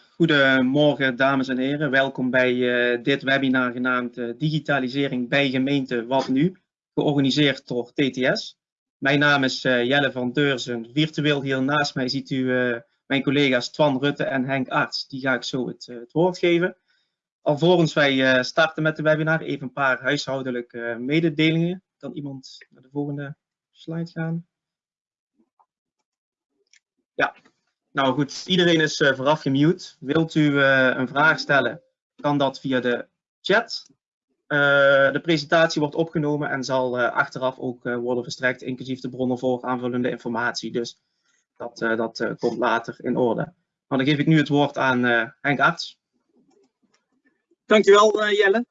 Goedemorgen dames en heren, welkom bij uh, dit webinar genaamd uh, Digitalisering bij gemeente Wat Nu, georganiseerd door TTS. Mijn naam is uh, Jelle van Deurzen. Virtueel hier naast mij ziet u mijn collega's Twan Rutte en Henk Arts. Die ga ik zo het, het woord geven. Alvorens wij starten met de webinar, even een paar huishoudelijke mededelingen. Kan iemand naar de volgende slide gaan? Ja, nou goed, iedereen is uh, vooraf gemute. Wilt u uh, een vraag stellen, kan dat via de chat. Uh, de presentatie wordt opgenomen en zal achteraf ook worden verstrekt, inclusief de bronnen voor aanvullende informatie. Dus dat, dat komt later in orde. Maar dan geef ik nu het woord aan Henk Arts. Dankjewel Jelle.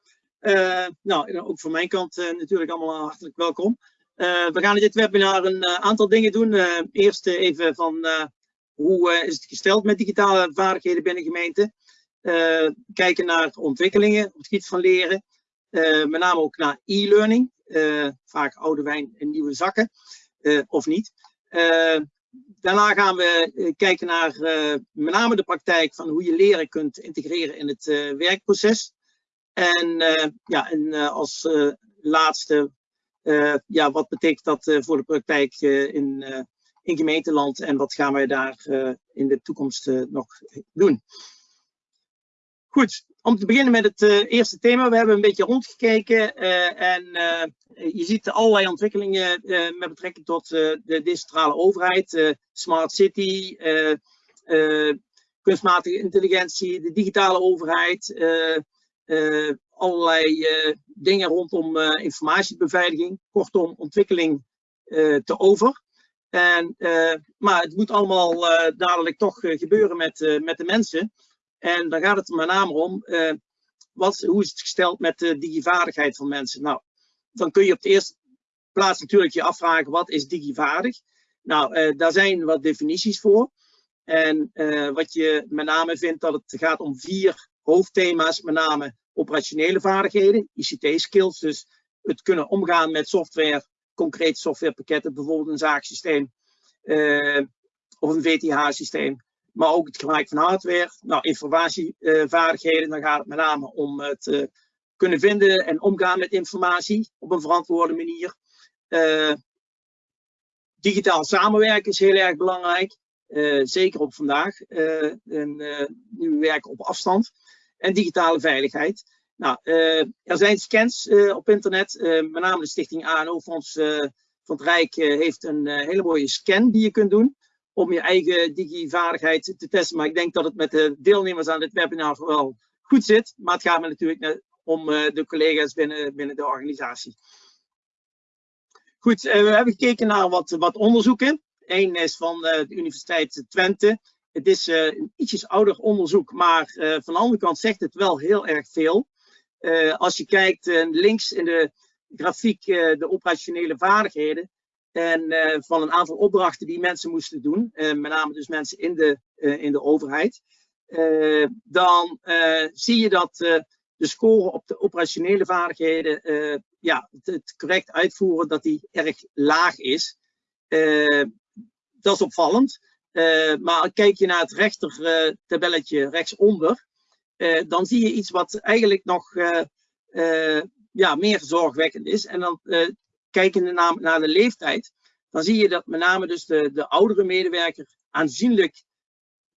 nou, ook van mijn kant natuurlijk allemaal hartelijk welkom. we gaan in dit webinar een aantal dingen doen. eerst even van hoe eh, is het gesteld met digitale vaardigheden binnen gemeenten? Uh, kijken naar ontwikkelingen op het gebied van leren. Uh, met name ook naar e-learning. vaak oude wijn in nieuwe zakken. of niet. daarna gaan we kijken naar met name de praktijk van hoe je leren kunt integreren in het werkproces. En, ja, en als laatste, ja, wat betekent dat voor de praktijk in in gemeenteland en wat gaan wij daar uh, in de toekomst uh, nog doen. Goed, om te beginnen met het uh, eerste thema. We hebben een beetje rondgekeken en je ziet allerlei ontwikkelingen met betrekking tot de decentrale overheid, smart city, kunstmatige intelligentie, de digitale overheid, allerlei dingen rondom informatiebeveiliging, kortom ontwikkeling te over. En, uh, maar het moet allemaal uh, dadelijk toch uh, gebeuren met, met de mensen. En dan gaat het met name om, wat, hoe is het gesteld met de digivaardigheid van mensen? Nou, dan kun je op de eerste plaats natuurlijk je afvragen, wat is digivaardig? Nou, daar zijn wat definities voor. En wat je met name vindt dat het gaat om vier hoofdthema's, met name operationele vaardigheden, ICT-skills, dus het kunnen omgaan met software concrete softwarepakketten, bijvoorbeeld een zaaksysteem uh, of een VTH-systeem. Maar ook het gebruik van hardware. Nou, informatievaardigheden, dan gaat het met name om het uh, kunnen vinden en omgaan met informatie op een verantwoorde manier. Uh, digitaal samenwerken is heel erg belangrijk. zeker op vandaag. en, nu we werken op afstand. En digitale veiligheid. Nou, uh, er zijn scans uh, op internet, uh, met name de stichting ANO-fonds van het Rijk heeft een hele mooie scan die je kunt doen om je eigen digivaardigheid te testen. Maar ik denk dat het met de deelnemers aan dit webinar wel goed zit. Maar het gaat me natuurlijk om de collega's binnen, binnen de organisatie. Goed, we hebben gekeken naar wat, wat onderzoeken. Eén is van de Universiteit Twente. Het is een ietsjes ouder onderzoek, maar van de andere kant zegt het wel heel erg veel. Uh, als je kijkt uh, links in de grafiek uh, de operationele vaardigheden en van een aantal opdrachten die mensen moesten doen, met name dus mensen in de, in de overheid, dan zie je dat de score op de operationele vaardigheden, ja, het, het, correct uitvoeren, dat die erg laag is. dat is opvallend. maar kijk je naar het rechter tabelletje rechtsonder, uh, dan zie je iets wat eigenlijk nog uh, uh, ja, meer zorgwekkend is. En dan kijken naar, naar de leeftijd, dan zie je dat met name dus de, de oudere medewerker aanzienlijk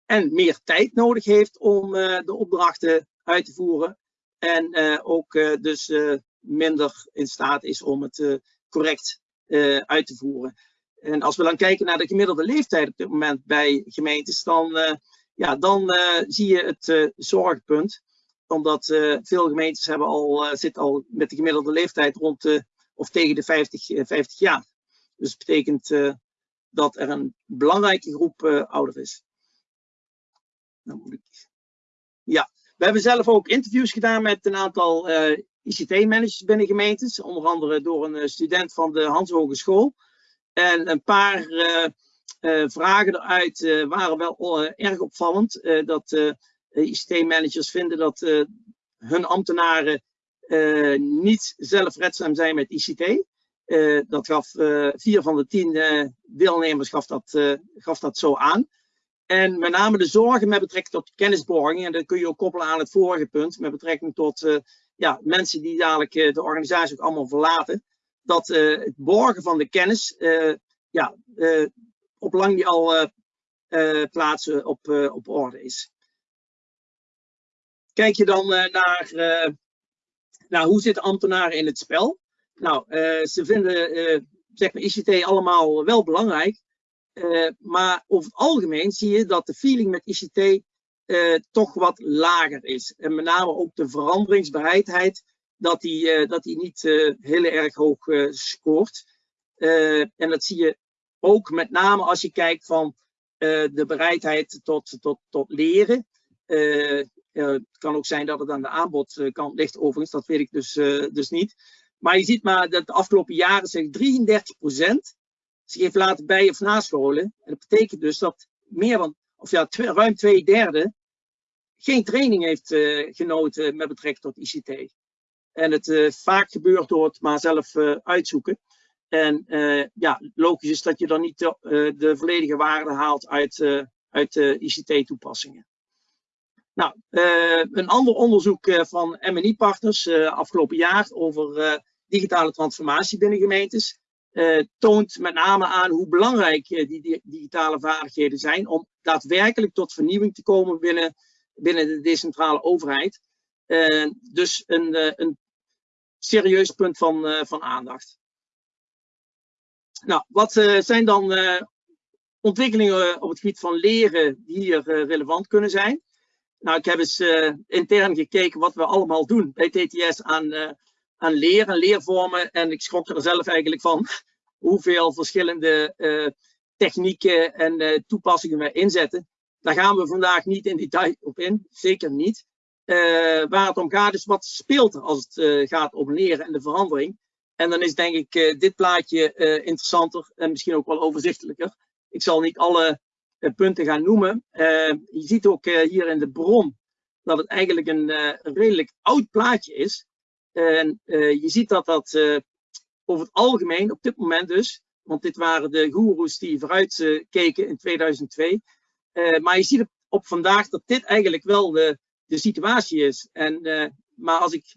en meer tijd nodig heeft om de opdrachten uit te voeren. En ook dus minder in staat is om het correct uit te voeren. En als we dan kijken naar de gemiddelde leeftijd op dit moment bij gemeentes, dan ja, dan uh, zie je het uh, zorgpunt. Omdat uh, veel gemeentes hebben al, zitten al met de gemiddelde leeftijd rond of tegen de 50, 50 jaar. Dus dat betekent dat er een belangrijke groep ouder is. Ik... Ja, we hebben zelf ook interviews gedaan met een aantal ICT-managers binnen gemeentes. Onder andere door een student van de Hans Hogeschool. En een paar vragen eruit uh, waren wel uh, erg opvallend. dat ICT-managers vinden dat hun ambtenaren niet zelfredzaam zijn met ICT. dat gaf vier van de tien deelnemers gaf dat, gaf dat zo aan. En met name de zorgen met betrekking tot kennisborging, en dat kun je ook koppelen aan het vorige punt, met betrekking tot ja, mensen die dadelijk de organisatie ook allemaal verlaten, dat het borgen van de kennis ja, op lang niet al plaatsen op, op orde is. Kijk je dan naar, naar hoe zitten ambtenaren in het spel? Nou, ze vinden zeg maar ICT allemaal wel belangrijk, maar over het algemeen zie je dat de feeling met ICT eh, toch wat lager is. En met name ook de veranderingsbereidheid, dat die, dat die niet heel erg hoog scoort. en dat zie je ook met name als je kijkt van de bereidheid tot, tot, tot leren. het kan ook zijn dat het aan de aanbodkant ligt overigens, dat weet ik dus, dus niet. Maar je ziet maar dat de afgelopen jaren zeg 33 procent zich heeft laten bij- of nascholen. En dat betekent dus dat meer dan, of ja, ruim twee derde geen training heeft genoten met betrekking tot ICT. En het vaak gebeurt door het maar zelf uitzoeken. En ja, logisch is dat je dan niet de, de volledige waarde haalt uit, uit de ICT-toepassingen. Nou, een ander onderzoek van MNI Partners afgelopen jaar over digitale transformatie binnen gemeentes toont met name aan hoe belangrijk die, digitale vaardigheden zijn om daadwerkelijk tot vernieuwing te komen binnen, de decentrale overheid. Dus een, een serieus punt van, van aandacht. Nou, wat zijn dan ontwikkelingen op het gebied van leren die hier relevant kunnen zijn? Nou, ik heb eens intern gekeken wat we allemaal doen bij TTS aan aan leren, leervormen. En ik schrok er zelf eigenlijk van hoeveel verschillende technieken en toepassingen we inzetten. Daar gaan we vandaag niet in detail op in, zeker niet. Waar het om gaat is wat speelt er als het gaat om leren en de verandering. En dan is denk ik dit plaatje interessanter en misschien ook wel overzichtelijker. Ik zal niet alle punten gaan noemen. je ziet ook hier in de bron dat het eigenlijk een, redelijk oud plaatje is. En je ziet dat dat over het algemeen op dit moment dus, want dit waren de goeroes die vooruit keken in 2002. maar je ziet op, op, vandaag dat dit eigenlijk wel de, de situatie is. En, maar als ik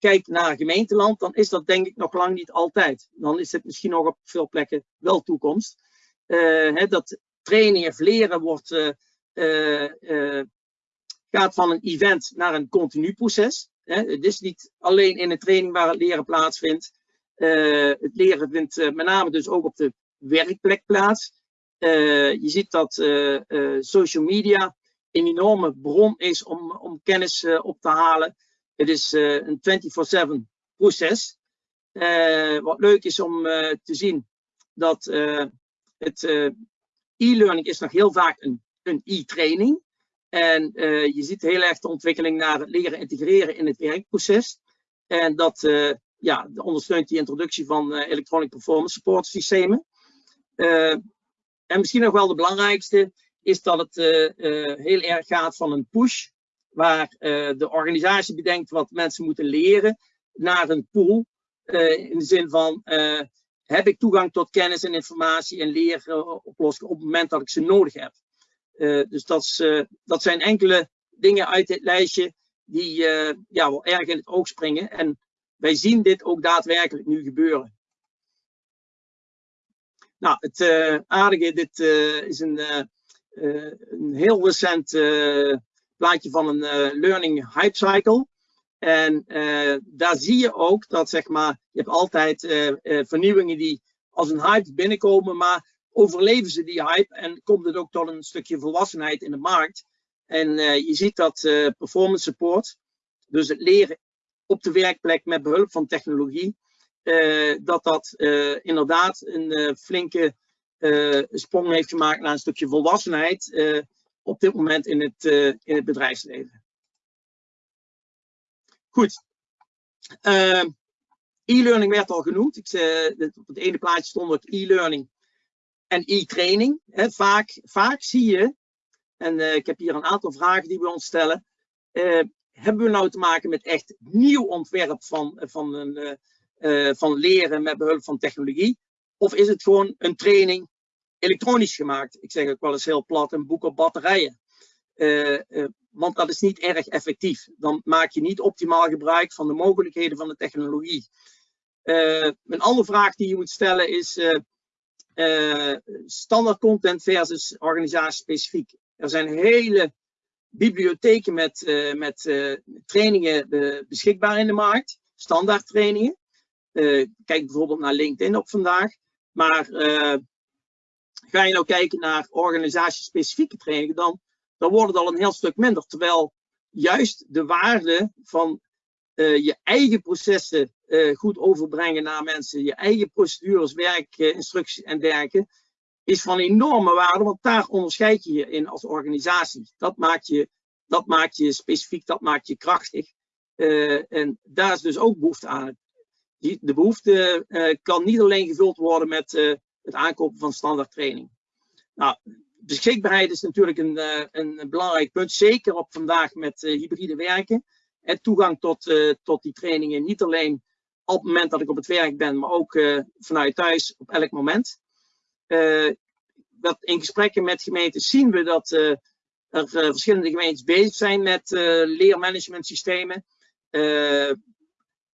kijk naar gemeenteland, dan is dat denk ik nog lang niet altijd. Dan is het misschien nog op veel plekken wel toekomst. Hè, dat training of leren wordt, gaat van een event naar een continu proces. Het is niet alleen in de training waar het leren plaatsvindt. Het leren vindt met name dus ook op de werkplek plaats. Je ziet dat social media een enorme bron is om, om kennis op te halen. Het is een 24-7 proces. wat leuk is om te zien dat het e-learning is nog heel vaak een, e-training. En uh, je ziet heel erg de ontwikkeling naar het leren integreren in het werkproces. En dat ja, ondersteunt die introductie van electronic performance support systemen. en misschien nog wel de belangrijkste is dat het heel erg gaat van een push, waar de organisatie bedenkt wat mensen moeten leren, naar een pool. in de zin van, heb ik toegang tot kennis en informatie en leeroplossingen op het moment dat ik ze nodig heb. Dus dat, dat, zijn enkele dingen uit dit lijstje die ja, wel erg in het oog springen. En wij zien dit ook daadwerkelijk nu gebeuren. Nou, het aardige, dit is een, een heel recent plaatje van een learning hype cycle. En daar zie je ook dat, zeg maar, je hebt altijd vernieuwingen die als een hype binnenkomen, maar overleven ze die hype en komt het ook tot een stukje volwassenheid in de markt. En je ziet dat performance support, dus het leren op de werkplek met behulp van technologie, dat dat inderdaad een flinke sprong heeft gemaakt naar een stukje volwassenheid op dit moment in het, in het bedrijfsleven. Goed. E-learning werd al genoemd. Ik, op het ene plaatje stond het e-learning en e-training. Vaak, vaak zie je, en uh, ik heb hier een aantal vragen die we ons stellen. Uh, hebben we nou te maken met echt nieuw ontwerp van, van, een, van leren met behulp van technologie? Of is het gewoon een training elektronisch gemaakt. Ik zeg ook wel eens heel plat, een boek op batterijen. want dat is niet erg effectief. Dan maak je niet optimaal gebruik van de mogelijkheden van de technologie. een andere vraag die je moet stellen is standaard content versus organisatiespecifiek. Er zijn hele bibliotheken met, met trainingen beschikbaar in de markt, standaard trainingen. kijk bijvoorbeeld naar LinkedIn op vandaag. Maar ga je nou kijken naar organisatiespecifieke trainingen, dan, dan wordt het al een heel stuk minder. Terwijl juist de waarde van je eigen processen goed overbrengen naar mensen, je eigen procedures, werk, instructies en dergelijke, is van enorme waarde, want daar onderscheid je je in als organisatie. Dat maakt je, dat maakt je specifiek, dat maakt je krachtig. En daar is dus ook behoefte aan. Die, de behoefte kan niet alleen gevuld worden met het aankopen van standaard training. Nou, beschikbaarheid is natuurlijk een, een belangrijk punt, zeker op vandaag met hybride werken. En toegang tot, tot die trainingen, niet alleen op het moment dat ik op het werk ben, maar ook vanuit thuis op elk moment dat in gesprekken met gemeenten zien we dat er verschillende gemeentes bezig zijn met leermanagementsystemen.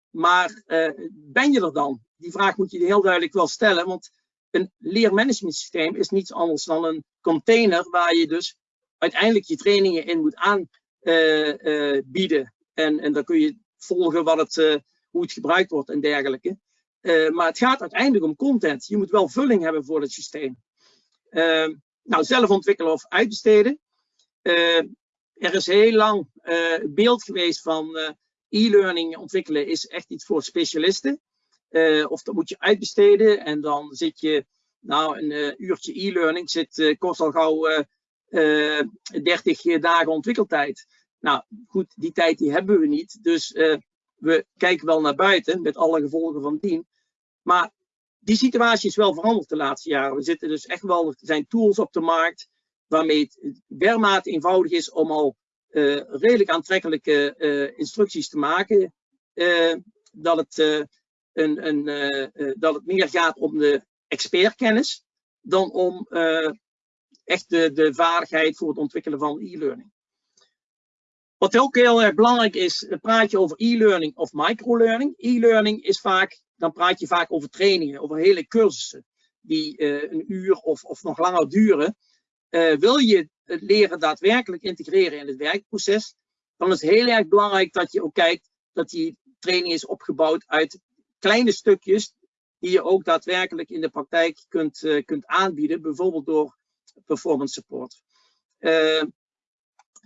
maar ben je er dan? Die vraag moet je heel duidelijk wel stellen, want een leermanagementsysteem is niets anders dan een container waar je dus uiteindelijk je trainingen in moet aanbieden. en, en dan kun je volgen wat het, hoe het gebruikt wordt en dergelijke. Maar het gaat uiteindelijk om content. Je moet wel vulling hebben voor het systeem. Uh, nou, zelf ontwikkelen of uitbesteden. Uh, er is heel lang beeld geweest van e-learning ontwikkelen is echt iets voor specialisten. Of dat moet je uitbesteden en dan zit je, nou, een uurtje e-learning zit, kost al gauw 30 dagen ontwikkeltijd. Nou, goed, die tijd die hebben we niet. Dus we kijken wel naar buiten met alle gevolgen van dien. Maar die situatie is wel veranderd de laatste jaren. We zitten dus echt wel, er zijn tools op de markt waarmee het dermate eenvoudig is om al redelijk aantrekkelijke instructies te maken. Dat, het, een, een, dat het meer gaat om de expertkennis dan om echt de, de vaardigheid voor het ontwikkelen van e-learning. Wat ook heel erg belangrijk is, praat je over e-learning of microlearning. E-learning is vaak dan praat je vaak over trainingen, over hele cursussen die een uur of, of nog langer duren. Wil je het leren daadwerkelijk integreren in het werkproces, dan is het heel erg belangrijk dat je ook kijkt dat die training is opgebouwd uit kleine stukjes die je ook daadwerkelijk in de praktijk kunt, uh, kunt aanbieden, bijvoorbeeld door performance support.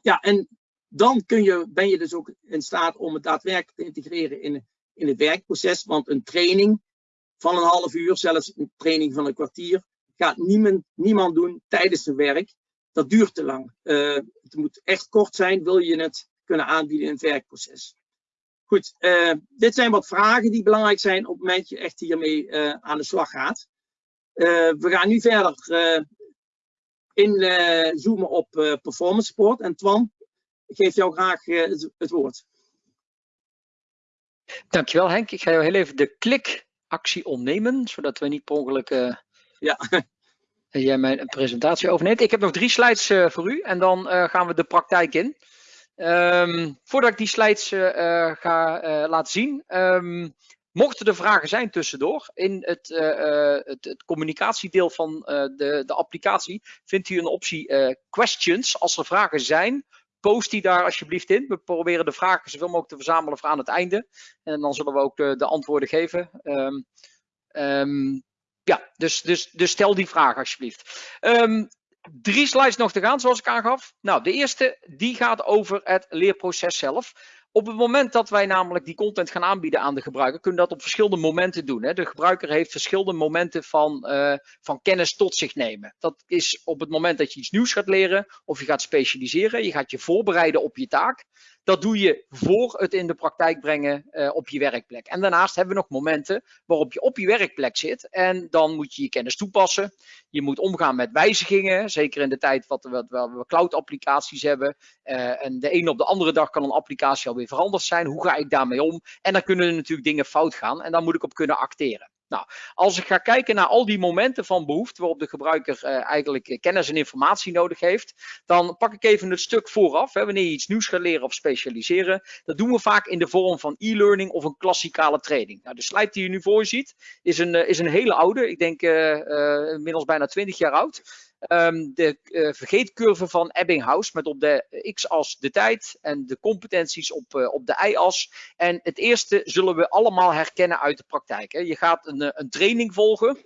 ja, en dan kun je, ben je dus ook in staat om het daadwerkelijk te integreren in in het werkproces. Want een training van een half uur, zelfs een training van een kwartier, gaat niemand, niemand doen tijdens zijn werk. Dat duurt te lang. Uh, het moet echt kort zijn, wil je het kunnen aanbieden in het werkproces. Goed, uh, dit zijn wat vragen die belangrijk zijn op het moment dat je echt hiermee uh, aan de slag gaat. we gaan nu verder inzoomen op performance support. En Twan, ik geef jou graag het, het woord. Dankjewel Henk. Ik ga jou heel even de klikactie ontnemen, zodat we niet per ongeluk ja. jij mijn presentatie overneemt. Ik heb nog drie slides voor u en dan gaan we de praktijk in. Um, voordat ik die slides ga laten zien, um, mochten er vragen zijn tussendoor, in het, het, het communicatiedeel van de, de applicatie vindt u een optie questions. Als er vragen zijn, post die daar alsjeblieft in. We proberen de vragen zoveel mogelijk te verzamelen voor aan het einde. En dan zullen we ook de, de antwoorden geven. Um, ja, dus, dus, dus stel die vraag alsjeblieft. Um, drie slides nog te gaan, zoals ik aangaf. Nou, de eerste die gaat over het leerproces zelf. Op het moment dat wij namelijk die content gaan aanbieden aan de gebruiker, kunnen we dat op verschillende momenten doen. Hè. De gebruiker heeft verschillende momenten van, uh, van kennis tot zich nemen. Dat is op het moment dat je iets nieuws gaat leren of je gaat specialiseren. Je gaat je voorbereiden op je taak. Dat doe je voor het in de praktijk brengen uh, op je werkplek. En daarnaast hebben we nog momenten waarop je op je werkplek zit. En dan moet je je kennis toepassen. Je moet omgaan met wijzigingen. Zeker in de tijd wat, wat we cloud applicaties hebben. Uh, en de ene op de andere dag kan een applicatie alweer veranderd zijn. Hoe ga ik daarmee om? En dan kunnen er natuurlijk dingen fout gaan. En daar moet ik op kunnen acteren. Nou, als ik ga kijken naar al die momenten van behoefte waarop de gebruiker uh, eigenlijk kennis en informatie nodig heeft, dan pak ik even het stuk vooraf, hè, wanneer je iets nieuws gaat leren of specialiseren. Dat doen we vaak in de vorm van e-learning of een klassikale training. Nou, de slide die je nu voor je ziet is een, uh, is een hele oude, ik denk uh, inmiddels bijna 20 jaar oud. Um, de uh, vergeetcurve van Ebbinghaus met op de x-as de tijd en de competenties op, uh, op de y-as. En het eerste zullen we allemaal herkennen uit de praktijk. Hè. Je gaat een, eh, een training volgen.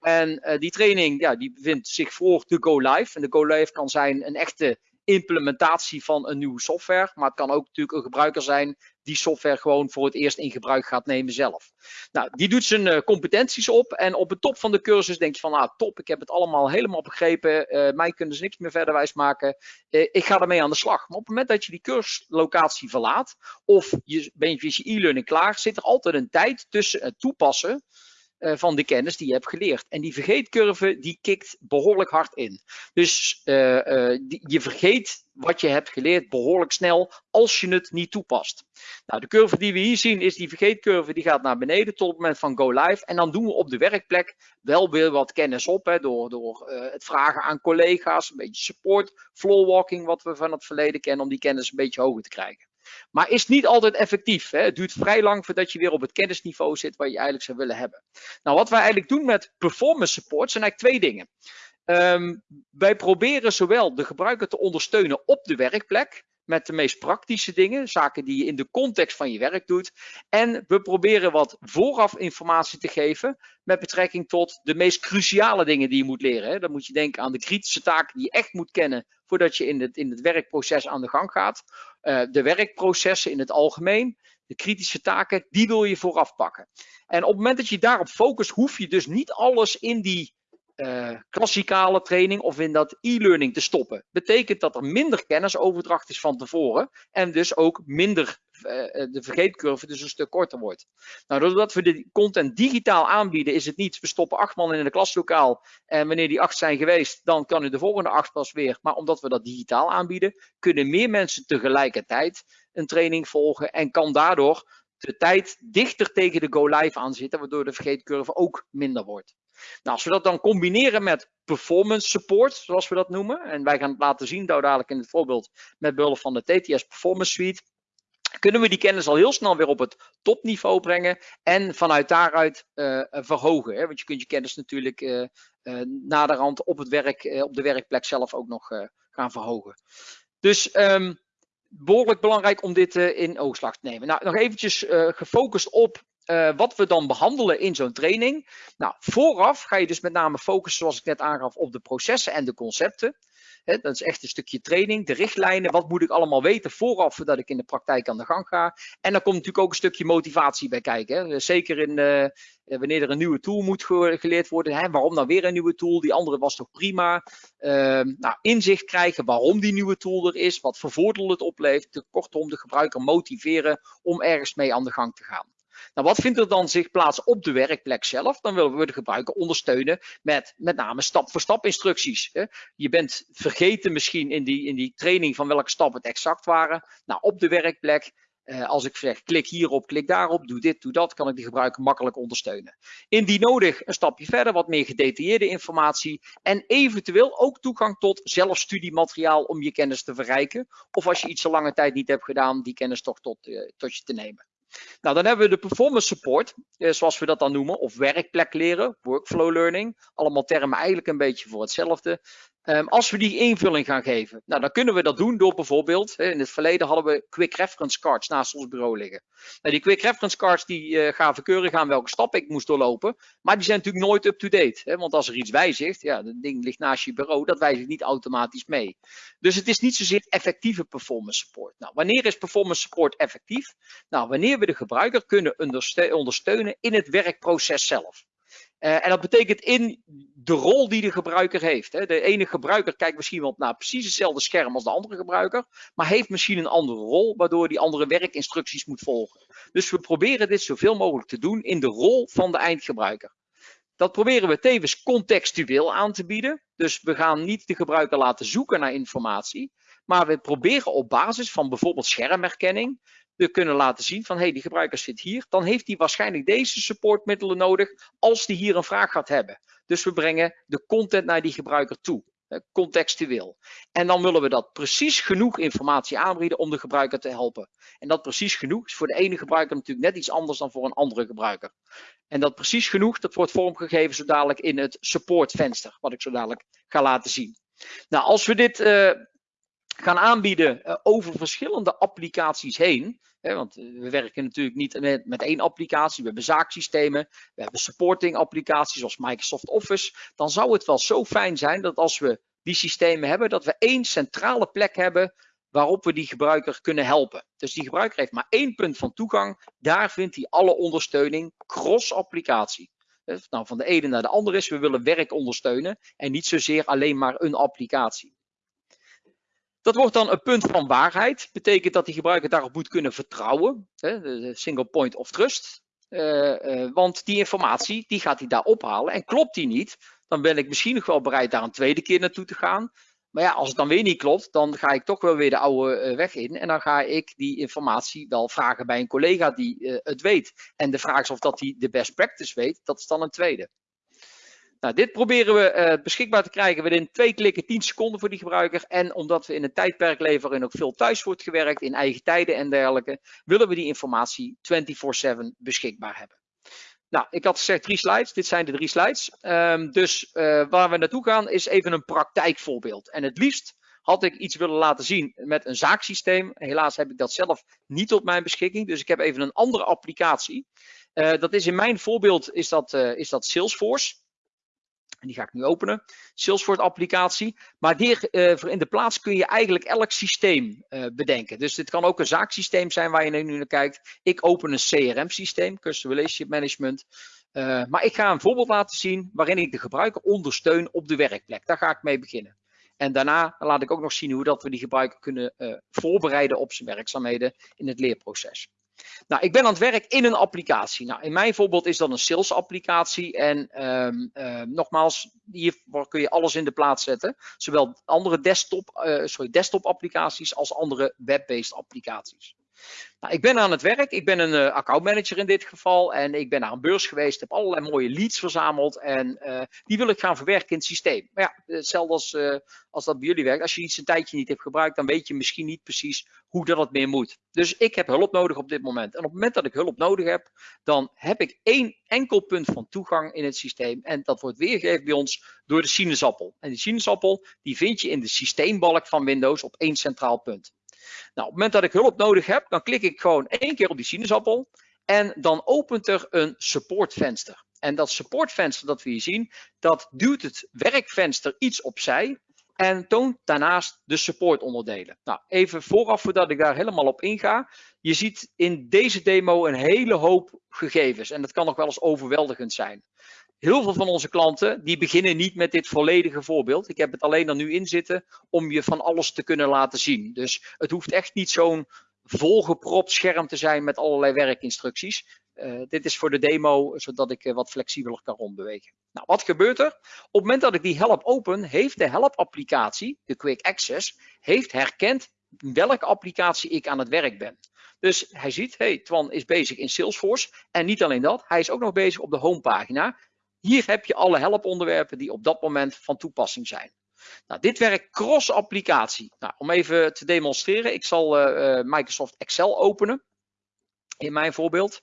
En die training ja, die bevindt zich voor de go live. En de go live kan zijn een echte implementatie van een nieuwe software. Maar het kan ook natuurlijk een gebruiker zijn die software gewoon voor het eerst in gebruik gaat nemen zelf. Nou, die doet zijn uh, competenties op en op de top van de cursus denk je van, ah top, ik heb het allemaal helemaal begrepen, uh, mij kunnen ze niks meer verder wijs maken, uh, ik ga ermee aan de slag. Maar op het moment dat je die cursuslocatie verlaat, of je bent je e-learning klaar, zit er altijd een tijd tussen het toepassen uh, van de kennis die je hebt geleerd. En die vergeetcurve die kikt behoorlijk hard in. Dus uh, die, je vergeet wat je hebt geleerd behoorlijk snel als je het niet toepast. Nou, de curve die we hier zien is die vergeetcurve die gaat naar beneden tot het moment van go live. En dan doen we op de werkplek wel weer wat kennis op hè, door, door het vragen aan collega's, een beetje support, flowwalking wat we van het verleden kennen om die kennis een beetje hoger te krijgen. Maar is niet altijd effectief. Hè? Het duurt vrij lang voordat je weer op het kennisniveau zit waar je eigenlijk zou willen hebben. Nou, wat wij eigenlijk doen met performance support zijn eigenlijk twee dingen. Um, wij proberen zowel de gebruiker te ondersteunen op de werkplek met de meest praktische dingen, zaken die je in de context van je werk doet. En we proberen wat vooraf informatie te geven met betrekking tot de meest cruciale dingen die je moet leren. Dan moet je denken aan de kritische taken die je echt moet kennen voordat je in het, in het werkproces aan de gang gaat. Uh, de werkprocessen in het algemeen, de kritische taken, die wil je vooraf pakken. En op het moment dat je daarop focust, hoef je dus niet alles in die uh, klassikale training of in dat e-learning te stoppen. Betekent dat er minder kennisoverdracht is van tevoren en dus ook minder uh, de vergeetcurve dus een stuk korter wordt. Nou, doordat we de content digitaal aanbieden, is het niet, we stoppen acht man in een klaslokaal en wanneer die acht zijn geweest, dan kan u de volgende acht pas weer. Maar omdat we dat digitaal aanbieden, kunnen meer mensen tegelijkertijd een training volgen en kan daardoor de tijd dichter tegen de go live aan zitten, waardoor de vergeetcurve ook minder wordt. Nou, als we dat dan combineren met performance support, zoals we dat noemen, en wij gaan het laten zien, dadelijk in het voorbeeld met behulp van de TTS Performance Suite, kunnen we die kennis al heel snel weer op het topniveau brengen en vanuit daaruit uh, verhogen. Hè? Want je kunt je kennis natuurlijk uh, uh, naderhand op, het werk, op de werkplek zelf ook nog gaan verhogen. Dus um, behoorlijk belangrijk om dit in oogslag te nemen. Nou, nog eventjes gefocust op uh, wat we dan behandelen in zo'n training. Nou, vooraf ga je dus met name focussen, zoals ik net aangaf, op de processen en de concepten. Dat is echt een stukje training, de richtlijnen. Wat moet ik allemaal weten vooraf voordat ik in de praktijk aan de gang ga? En dan komt natuurlijk ook een stukje motivatie bij kijken. Zeker in, uh, wanneer er een nieuwe tool moet geleerd worden. Waarom dan weer een nieuwe tool? Die andere was toch prima? Uh, nou, inzicht krijgen waarom die nieuwe tool er is. Wat voor voordeel het oplevert. Kortom, de gebruiker motiveren om ergens mee aan de gang te gaan. Nou, wat vindt er dan zich plaats op de werkplek zelf? Dan willen we de gebruiker ondersteunen met met name stap-voor-stap instructies. Je bent vergeten misschien in die, in die training van welke stappen het exact waren. Nou, op de werkplek uh, als ik zeg klik hierop, klik daarop, doe dit, doe dat, kan ik die gebruiker makkelijk ondersteunen. Indien nodig een stapje verder, wat meer gedetailleerde informatie en eventueel ook toegang tot zelfstudiemateriaal om je kennis te verrijken. Of als je iets zo lange tijd niet hebt gedaan, die kennis toch tot, uh, tot je te nemen. Nou, dan hebben we de performance support, eh, zoals we dat dan noemen, of werkplek leren, workflow learning. Allemaal termen eigenlijk een beetje voor hetzelfde. Um, als we die invulling gaan geven, nou, dan kunnen we dat doen door bijvoorbeeld, in het verleden hadden we quick reference cards naast ons bureau liggen. Nou, die quick reference cards die uh, keurig aan welke stap ik moest doorlopen, maar die zijn natuurlijk nooit up-to-date. Want als er iets wijzigt, ja, dat ding ligt naast je bureau, dat wijzigt niet automatisch mee. Dus het is niet zozeer effectieve performance support. Nou, wanneer is performance support effectief? Nou, wanneer we de gebruiker kunnen ondersteunen in het werkproces zelf. Uh, en dat betekent in de rol die de gebruiker heeft. Hè. De ene gebruiker kijkt misschien wel naar precies hetzelfde scherm als de andere gebruiker, maar heeft misschien een andere rol, waardoor die andere werkinstructies moet volgen. Dus we proberen dit zoveel mogelijk te doen in de rol van de eindgebruiker. Dat proberen we tevens contextueel aan te bieden. Dus we gaan niet de gebruiker laten zoeken naar informatie, maar we proberen op basis van bijvoorbeeld schermherkenning kunnen laten zien van hey, die gebruiker zit hier, dan heeft hij waarschijnlijk deze supportmiddelen nodig als die hier een vraag gaat hebben. Dus we brengen de content naar die gebruiker toe, contextueel. En dan willen we dat precies genoeg informatie aanbieden om de gebruiker te helpen. En dat precies genoeg is voor de ene gebruiker natuurlijk net iets anders dan voor een andere gebruiker. En dat precies genoeg, dat wordt vormgegeven zo dadelijk in het supportvenster, wat ik zo dadelijk ga laten zien. Nou, als we dit uh, gaan aanbieden uh, over verschillende applicaties heen, want we werken natuurlijk niet met, één applicatie, we hebben zaaksystemen, we hebben supporting applicaties zoals Microsoft Office, dan zou het wel zo fijn zijn dat als we die systemen hebben, dat we één centrale plek hebben waarop we die gebruiker kunnen helpen. Dus die gebruiker heeft maar één punt van toegang. Daar vindt hij alle ondersteuning cross-applicatie. Nou, van de ene naar de andere is, we willen werk ondersteunen en niet zozeer alleen maar een applicatie. Dat wordt dan een punt van waarheid. Betekent dat die gebruiker daarop moet kunnen vertrouwen. De single point of trust. Uh, uh, want die informatie die gaat hij daar ophalen. En klopt die niet, dan ben ik misschien nog wel bereid daar een tweede keer naartoe te gaan. Maar ja, als het dan weer niet klopt, dan ga ik toch wel weer de oude uh, weg in. En dan ga ik die informatie wel vragen bij een collega die het weet. En de vraag is of dat hij de best practice weet, dat is dan een tweede. Nou, dit proberen we uh, beschikbaar te krijgen binnen twee klikken 10 seconden voor die gebruiker. En omdat we in een tijdperk leven waarin ook veel thuis wordt gewerkt, in eigen tijden en dergelijke, willen we die informatie 24-7 beschikbaar hebben. Nou, ik had gezegd drie slides. Dit zijn de drie slides. Um, dus uh, waar we naartoe gaan is even een praktijkvoorbeeld. En het liefst had ik iets willen laten zien met een zaaksysteem. Helaas heb ik dat zelf niet tot mijn beschikking. Dus ik heb even een andere applicatie. Uh, dat is in mijn voorbeeld is dat, is dat Salesforce. En die ga ik nu openen. Salesforce applicatie. Maar hier uh, in de plaats kun je eigenlijk elk systeem uh, bedenken. Dus dit kan ook een zaaksysteem zijn waar je nu naar kijkt. Ik open een CRM systeem, Customer Relationship Management. Uh, maar ik ga een voorbeeld laten zien waarin ik de gebruiker ondersteun op de werkplek. Daar ga ik mee beginnen. En daarna laat ik ook nog zien hoe dat we die gebruiker kunnen voorbereiden op zijn werkzaamheden in het leerproces. Nou, ik ben aan het werk in een applicatie. Nou, in mijn voorbeeld is dat een sales applicatie. En um, uh, nogmaals, hier kun je alles in de plaats zetten. Zowel andere desktop, uh, sorry, desktop applicaties als andere web-based applicaties. Nou, ik ben aan het werk. Ik ben een uh, accountmanager in dit geval. En ik ben naar een beurs geweest. Heb allerlei mooie leads verzameld. En uh, die wil ik gaan verwerken in het systeem. Maar ja, hetzelfde als, uh, als dat bij jullie werkt. Als je iets een tijdje niet hebt gebruikt, dan weet je misschien niet precies hoe dat meer moet. Dus ik heb hulp nodig op dit moment. En op het moment dat ik hulp nodig heb, dan heb ik één enkel punt van toegang in het systeem. En dat wordt weergegeven bij ons door de sinaasappel. En die sinaasappel, die vind je in de systeembalk van Windows op één centraal punt. Nou, op het moment dat ik hulp nodig heb, dan klik ik gewoon één keer op die sinaasappel en dan opent er een supportvenster. En dat supportvenster dat we hier zien, dat duwt het werkvenster iets opzij en toont daarnaast de supportonderdelen. Nou, even vooraf voordat ik daar helemaal op inga. Je ziet in deze demo een hele hoop gegevens en dat kan nog wel eens overweldigend zijn heel veel van onze klanten die beginnen niet met dit volledige voorbeeld. Ik heb het alleen er nu in zitten om je van alles te kunnen laten zien. Dus het hoeft echt niet zo'n volgepropt scherm te zijn met allerlei werkinstructies. Uh, dit is voor de demo, zodat ik uh, wat flexibeler kan rondbewegen. Nou, wat gebeurt er? Op het moment dat ik die help open, heeft de help applicatie, de Quick Access, heeft herkend welke applicatie ik aan het werk ben. Dus hij ziet, hey, Twan is bezig in Salesforce. En niet alleen dat, hij is ook nog bezig op de homepagina. Hier heb je alle helponderwerpen die op dat moment van toepassing zijn. Nou, dit werkt cross-applicatie. Nou, om even te demonstreren, ik zal uh, Microsoft Excel openen. In mijn voorbeeld.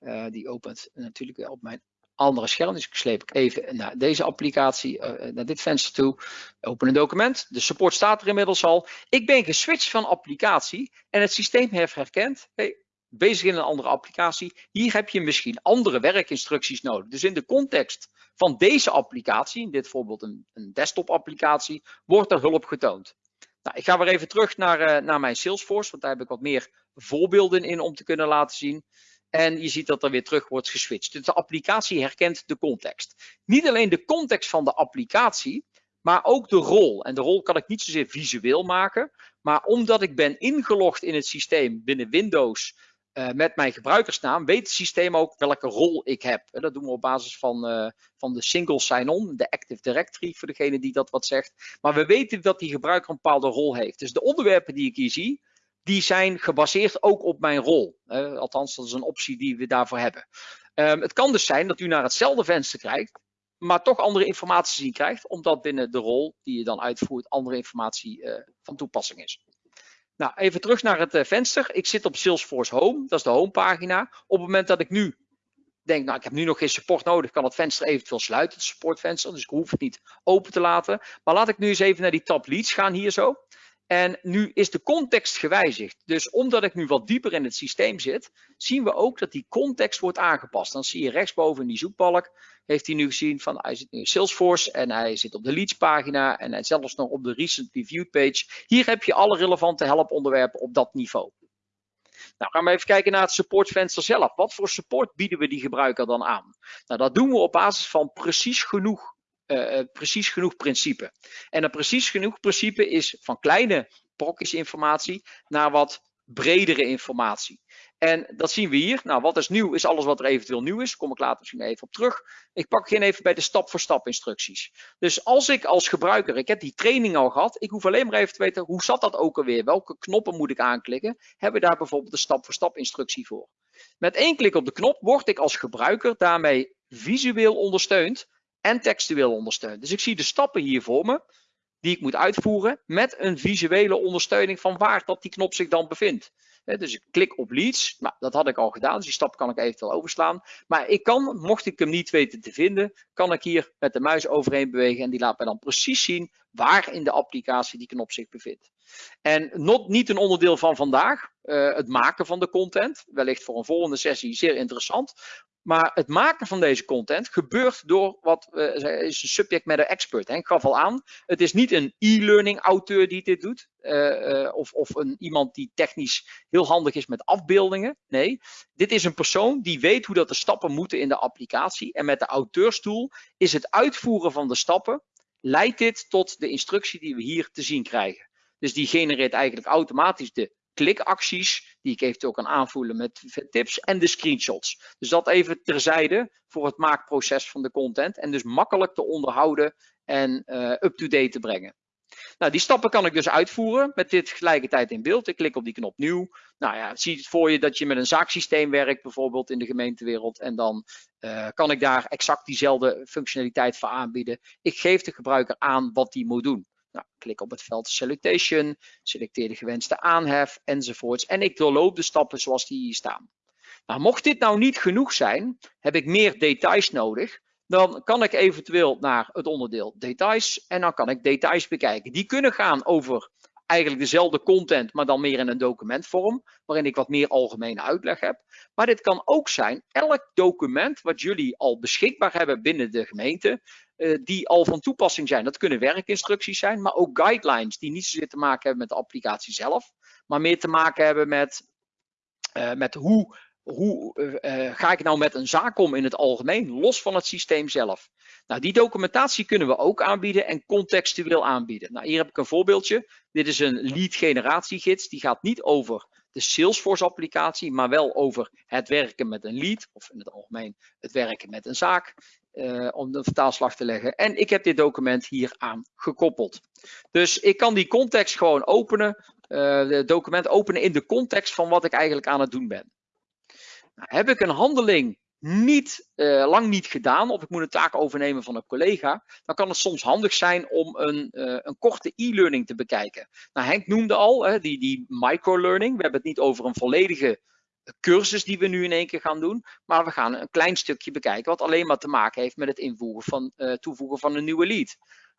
Uh, die opent natuurlijk op mijn andere scherm. Dus ik sleep even naar deze applicatie, naar dit venster toe. Open een document. De support staat er inmiddels al. Ik ben geswitcht van applicatie en het systeem heeft herkend. Hey, bezig in een andere applicatie. Hier heb je misschien andere werkinstructies nodig. Dus in de context van deze applicatie, in dit voorbeeld een, een desktop applicatie, wordt er hulp getoond. Nou, ik ga weer even terug naar, uh, naar mijn Salesforce, want daar heb ik wat meer voorbeelden in om te kunnen laten zien. En je ziet dat er weer terug wordt geswitcht. Dus de applicatie herkent de context. Niet alleen de context van de applicatie, maar ook de rol. En de rol kan ik niet zozeer visueel maken, maar omdat ik ben ingelogd in het systeem binnen Windows uh, met mijn gebruikersnaam weet het systeem ook welke rol ik heb. Dat doen we op basis van, uh, van de single sign-on, de Active Directory voor degene die dat wat zegt. Maar we weten dat die gebruiker een bepaalde rol heeft. Dus de onderwerpen die ik hier zie, die zijn gebaseerd ook op mijn rol. althans, dat is een optie die we daarvoor hebben. Ehm, het kan dus zijn dat u naar hetzelfde venster kijkt, maar toch andere informatie zien krijgt, omdat binnen de rol die je dan uitvoert andere informatie uh, van toepassing is. Nou, even terug naar het uh, venster. Ik zit op Salesforce Home, dat is de homepagina. Op het moment dat ik nu denk, nou ik heb nu nog geen support nodig, kan het venster eventueel sluiten, het supportvenster, dus ik hoef het niet open te laten. Maar laat ik nu eens even naar die tab leads gaan hier zo. En nu is de context gewijzigd. Dus omdat ik nu wat dieper in het systeem zit, zien we ook dat die context wordt aangepast. Dan zie je rechtsboven in die zoekbalk, heeft hij nu gezien van hij zit nu in Salesforce en hij zit op de leads pagina en hij zelfs nog op de recent reviewed page. Hier heb je alle relevante helponderwerpen op dat niveau. Nou, gaan we even kijken naar het supportvenster zelf. Wat voor support bieden we die gebruiker dan aan? Nou, dat doen we op basis van precies genoeg uh, precies genoeg principe. En een precies genoeg principe is van kleine brokjes informatie naar wat bredere informatie. En dat zien we hier. Nou, wat is nieuw is alles wat er eventueel nieuw is. Daar kom ik later misschien even op terug. Ik pak geen even bij de stap-voor-stap instructies. Dus als ik als gebruiker, ik heb die training al gehad, ik hoef alleen maar even te weten hoe zat dat ook alweer? Welke knoppen moet ik aanklikken? Hebben we daar bijvoorbeeld de stap-voor-stap instructie voor? Met één klik op de knop word ik als gebruiker daarmee visueel ondersteund en textueel ondersteund. Dus ik zie de stappen hier voor me die ik moet uitvoeren met een visuele ondersteuning van waar dat die knop zich dan bevindt. Dus ik klik op leads, nou, dat had ik al gedaan, dus die stap kan ik eventueel overslaan. Maar ik kan, mocht ik hem niet weten te vinden, kan ik hier met de muis overheen bewegen en die laat mij dan precies zien waar in de applicatie die knop zich bevindt. En not, niet een onderdeel van vandaag, uh, het maken van de content, wellicht voor een volgende sessie zeer interessant. Maar het maken van deze content gebeurt door wat uh, is een subject matter expert. Henk gaf al aan, het is niet een e-learning auteur die dit doet. Uh, uh, of, of een, iemand die technisch heel handig is met afbeeldingen. Nee, dit is een persoon die weet hoe dat de stappen moeten in de applicatie. En met de auteurstoel is het uitvoeren van de stappen, leidt dit tot de instructie die we hier te zien krijgen. Dus die genereert eigenlijk automatisch de klikacties, die ik eventueel kan aanvoelen met tips en de screenshots. Dus dat even terzijde voor het maakproces van de content en dus makkelijk te onderhouden en uh, up-to-date te brengen. Nou, die stappen kan ik dus uitvoeren met dit tegelijkertijd in beeld. Ik klik op die knop nieuw. Nou ja, zie het voor je dat je met een zaaksysteem werkt, bijvoorbeeld in de gemeentewereld. En dan uh, kan ik daar exact diezelfde functionaliteit voor aanbieden. Ik geef de gebruiker aan wat die moet doen. Nou, klik op het veld Salutation, selecteer de gewenste aanhef enzovoorts. En ik doorloop de stappen zoals die hier staan. Nou, mocht dit nou niet genoeg zijn, heb ik meer details nodig. Dan kan ik eventueel naar het onderdeel details en dan kan ik details bekijken. Die kunnen gaan over eigenlijk dezelfde content, maar dan meer in een documentvorm, waarin ik wat meer algemene uitleg heb. Maar dit kan ook zijn elk document wat jullie al beschikbaar hebben binnen de gemeente, uh, die al van toepassing zijn. Dat kunnen werkinstructies zijn, maar ook guidelines die niet zozeer te maken hebben met de applicatie zelf, maar meer te maken hebben met, uh, met hoe hoe uh, ga ik nou met een zaak om in het algemeen, los van het systeem zelf? Nou, die documentatie kunnen we ook aanbieden en contextueel aanbieden. Nou, hier heb ik een voorbeeldje. Dit is een lead generatiegids. Die gaat niet over de Salesforce applicatie, maar wel over het werken met een lead, of in het algemeen het werken met een zaak, uh, om de vertaalslag te leggen. En ik heb dit document hier aan gekoppeld. Dus ik kan die context gewoon openen, het document openen in de context van wat ik eigenlijk aan het doen ben. Heb ik een handeling niet, uh, lang niet gedaan of ik moet een taak overnemen van een collega, dan kan het soms handig zijn om een, uh, een korte e-learning te bekijken. Nou, Henk noemde al hè, die, die microlearning. We hebben het niet over een volledige cursus die we nu in één keer gaan doen, maar we gaan een klein stukje bekijken wat alleen maar te maken heeft met het invoegen van, uh, toevoegen van een nieuwe lead.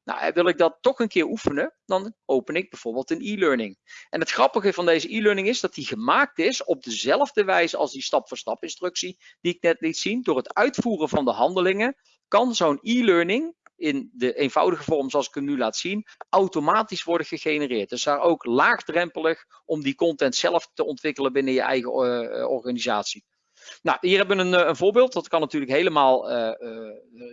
Nou, wil ik dat toch een keer oefenen, dan open ik bijvoorbeeld een e-learning. En het grappige van deze e-learning is dat die gemaakt is op dezelfde wijze als die stap-voor-stap instructie die ik net liet zien. Door het uitvoeren van de handelingen kan zo'n e-learning in de eenvoudige vorm zoals ik hem nu laat zien, automatisch worden gegenereerd. Dus daar ook laagdrempelig om die content zelf te ontwikkelen binnen je eigen uh, organisatie. Nou, hier hebben we een, eh, een, voorbeeld. Dat kan natuurlijk helemaal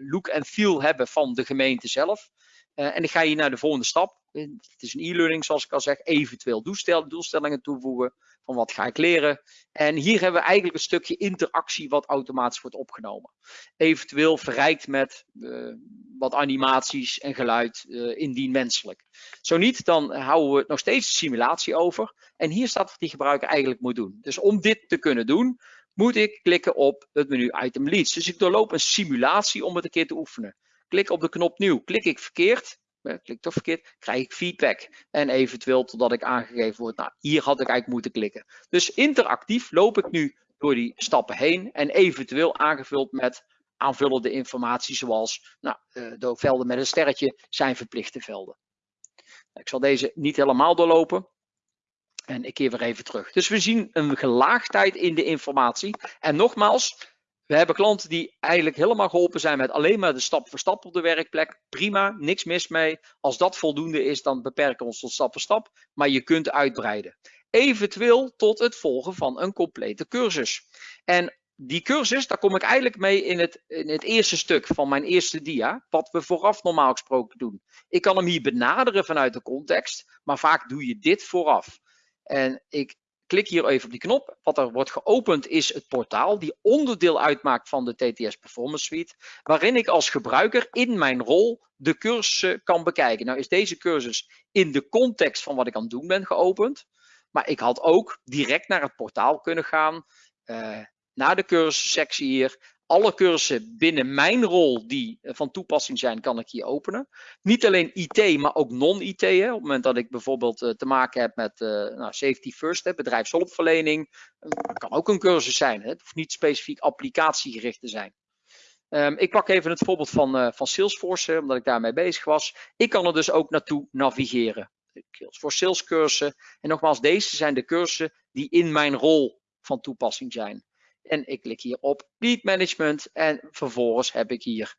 look en feel hebben van de gemeente zelf. En ik ga hier naar de volgende stap. Het is een e-learning zoals ik al zeg. Eventueel doelstellingen toevoegen. Van wat ga ik leren? En hier hebben we eigenlijk een stukje interactie wat automatisch wordt opgenomen. Eventueel verrijkt met uh, wat animaties en geluid uh, indien menselijk. Zo niet, dan houden we nog steeds de simulatie over. En hier staat wat die gebruiker eigenlijk moet doen. Dus om dit te kunnen doen, moet ik klikken op het menu Item Leads. Dus ik doorloop een simulatie om het een keer te oefenen. Klik op de knop nieuw. Klik ik verkeerd, klik toch verkeerd, krijg ik feedback. En eventueel totdat ik aangegeven word, nou hier had ik eigenlijk moeten klikken. Dus interactief loop ik nu door die stappen heen en eventueel aangevuld met aanvullende informatie zoals nou, eh, de velden met een sterretje zijn verplichte velden. Ik zal deze niet helemaal doorlopen. En ik keer weer even terug. Dus we zien een gelaagdheid in de informatie. En nogmaals, we hebben klanten die eigenlijk helemaal geholpen zijn met alleen maar de stap voor stap op de werkplek. Prima, niks mis mee. Als dat voldoende is, dan beperken we ons tot stap voor stap. Maar je kunt uitbreiden. Eventueel tot het volgen van een complete cursus. En die cursus, daar kom ik eigenlijk mee in het, in het eerste stuk van mijn eerste dia. Wat we vooraf normaal gesproken doen. Ik kan hem hier benaderen vanuit de context. Maar vaak doe je dit vooraf. En ik klik hier even op die knop. Wat er wordt geopend is het portaal die onderdeel uitmaakt van de TTS Performance Suite. Waarin ik als gebruiker in mijn rol de cursussen kan bekijken. Nou is deze cursus in de context van wat ik aan het doen ben geopend. Maar ik had ook direct naar het portaal kunnen gaan. Uh, naar de cursussectie hier alle cursussen binnen mijn rol die eh, van toepassing zijn, kan ik hier openen. Niet alleen IT, maar ook non-IT. Op het moment dat ik bijvoorbeeld uh, te maken heb met uh, nou, safety first, bedrijfshulpverlening, kan ook een cursus zijn. Het hoeft niet specifiek applicatiegericht te zijn. Um, ik pak even het voorbeeld van, van Salesforce, omdat ik daarmee bezig was. Ik kan er dus ook naartoe navigeren. Voor salescursussen. En nogmaals, deze zijn de cursussen die in mijn rol van toepassing zijn. En ik klik hier op Lead Management en vervolgens heb ik hier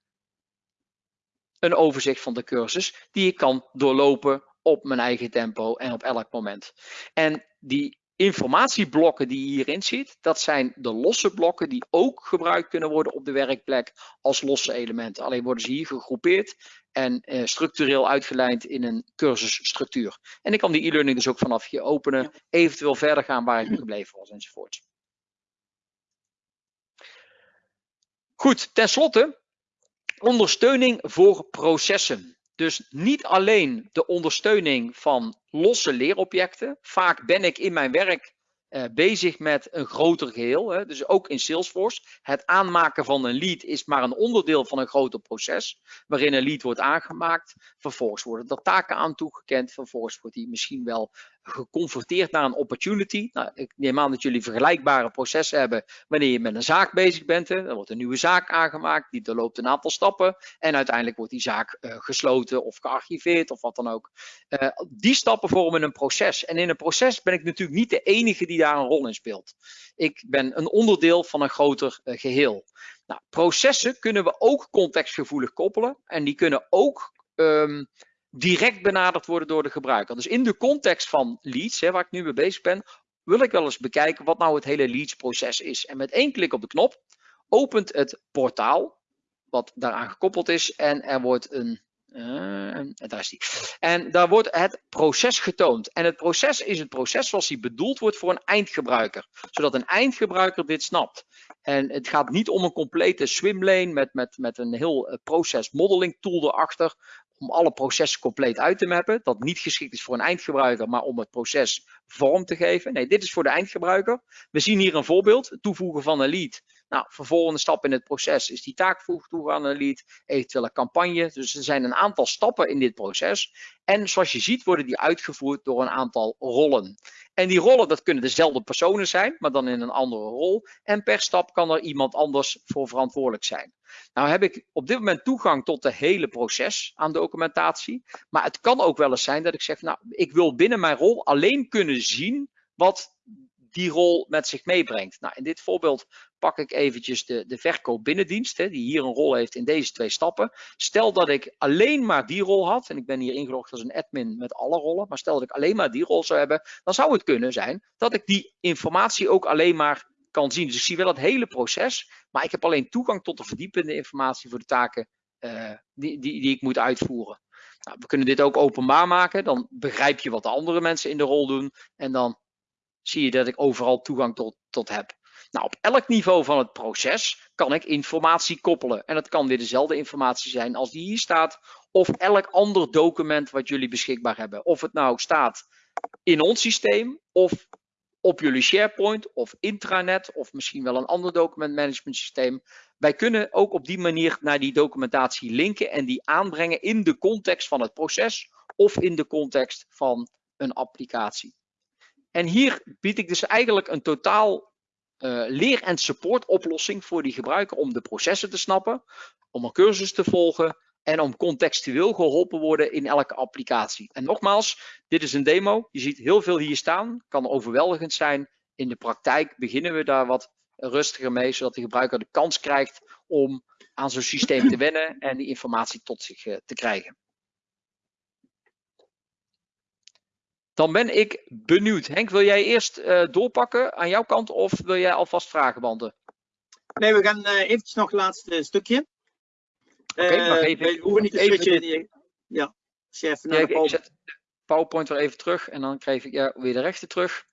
een overzicht van de cursus die ik kan doorlopen op mijn eigen tempo en op elk moment. En die informatieblokken die je hierin ziet, dat zijn de losse blokken die ook gebruikt kunnen worden op de werkplek als losse elementen. Alleen worden ze hier gegroepeerd en eh, structureel uitgelijnd in een cursusstructuur. En ik kan die e-learning dus ook vanaf hier openen, eventueel verder gaan waar ik gebleven was enzovoort. Goed, tenslotte ondersteuning voor processen. Dus niet alleen de ondersteuning van losse leerobjecten. Vaak ben ik in mijn werk uh, bezig met een groter geheel. Hè. Dus ook in Salesforce. Het aanmaken van een lead is maar een onderdeel van een groter proces. Waarin een lead wordt aangemaakt. Vervolgens worden er taken aan toegekend. Vervolgens wordt die misschien wel geconfronteerd naar een opportunity. Nou, ik neem aan dat jullie vergelijkbare processen hebben wanneer je met een zaak bezig bent. Er wordt een nieuwe zaak aangemaakt, die doorloopt een aantal stappen en uiteindelijk wordt die zaak uh, gesloten of gearchiveerd of wat dan ook. Uh, die stappen vormen een proces en in een proces ben ik natuurlijk niet de enige die daar een rol in speelt. Ik ben een onderdeel van een groter uh, geheel. Nou, processen kunnen we ook contextgevoelig koppelen en die kunnen ook um, direct benaderd worden door de gebruiker. Dus in de context van leads, hè, waar ik nu mee bezig ben, wil ik wel eens bekijken wat nou het hele leads proces is. En met één klik op de knop opent het portaal wat daaraan gekoppeld is en er wordt een uh, daar is die. En daar wordt het proces getoond. En het proces is het proces zoals die bedoeld wordt voor een eindgebruiker. Zodat een eindgebruiker dit snapt. En het gaat niet om een complete swimlane met, met, met een heel uh, proces modeling tool erachter om alle processen compleet uit te mappen. Dat niet geschikt is voor een eindgebruiker, maar om het proces vorm te geven. Nee, dit is voor de eindgebruiker. We zien hier een voorbeeld, het toevoegen van een lead. Nou, vervolgende stap in het proces is die taak toevoegen aan een lead, eventueel een campagne. Dus er zijn een aantal stappen in dit proces. En zoals je ziet worden die uitgevoerd door een aantal rollen. En die rollen, dat kunnen dezelfde personen zijn, maar dan in een andere rol. En per stap kan er iemand anders voor verantwoordelijk zijn. Nou heb ik op dit moment toegang tot de hele proces aan documentatie. Maar het kan ook wel eens zijn dat ik zeg, nou, ik wil binnen mijn rol alleen kunnen zien wat die rol met zich meebrengt. Nou, in dit voorbeeld pak ik eventjes de, de verkoop binnendienst, hè, die hier een rol heeft in deze twee stappen. Stel dat ik alleen maar die rol had, en ik ben hier ingelogd als een admin met alle rollen, maar stel dat ik alleen maar die rol zou hebben, dan zou het kunnen zijn dat ik die informatie ook alleen maar kan zien. Dus ik zie wel het hele proces, maar ik heb alleen toegang tot de verdiepende informatie voor de taken uh, die, die, die ik moet uitvoeren. Nou, we kunnen dit ook openbaar maken. Dan begrijp je wat de andere mensen in de rol doen. En dan zie je dat ik overal toegang tot, tot heb. Nou, op elk niveau van het proces kan ik informatie koppelen. En dat kan weer dezelfde informatie zijn als die hier staat. Of elk ander document wat jullie beschikbaar hebben. Of het nou staat in ons systeem of op jullie SharePoint of intranet of misschien wel een ander documentmanagement systeem. Wij kunnen ook op die manier naar die documentatie linken en die aanbrengen in de context van het proces of in de context van een applicatie. En hier bied ik dus eigenlijk een totaal uh, leer- en support oplossing voor die gebruiker om de processen te snappen, om een cursus te volgen en om contextueel geholpen worden in elke applicatie. En nogmaals, dit is een demo. Je ziet heel veel hier staan, kan overweldigend zijn. In de praktijk beginnen we daar wat rustiger mee, zodat de gebruiker de kans krijgt om aan zo'n systeem te wennen en die informatie tot zich uh, te krijgen. Dan ben ik benieuwd. Henk, wil jij eerst uh, doorpakken aan jouw kant of wil jij alvast vragen beantwoorden? Nee, we gaan uh, eventjes nog het laatste stukje. Oké, okay, maar even, we hoeven niet. Die, ja, chef naar de ik zet PowerPoint weer even terug en dan krijg ik ja, weer de rechter terug.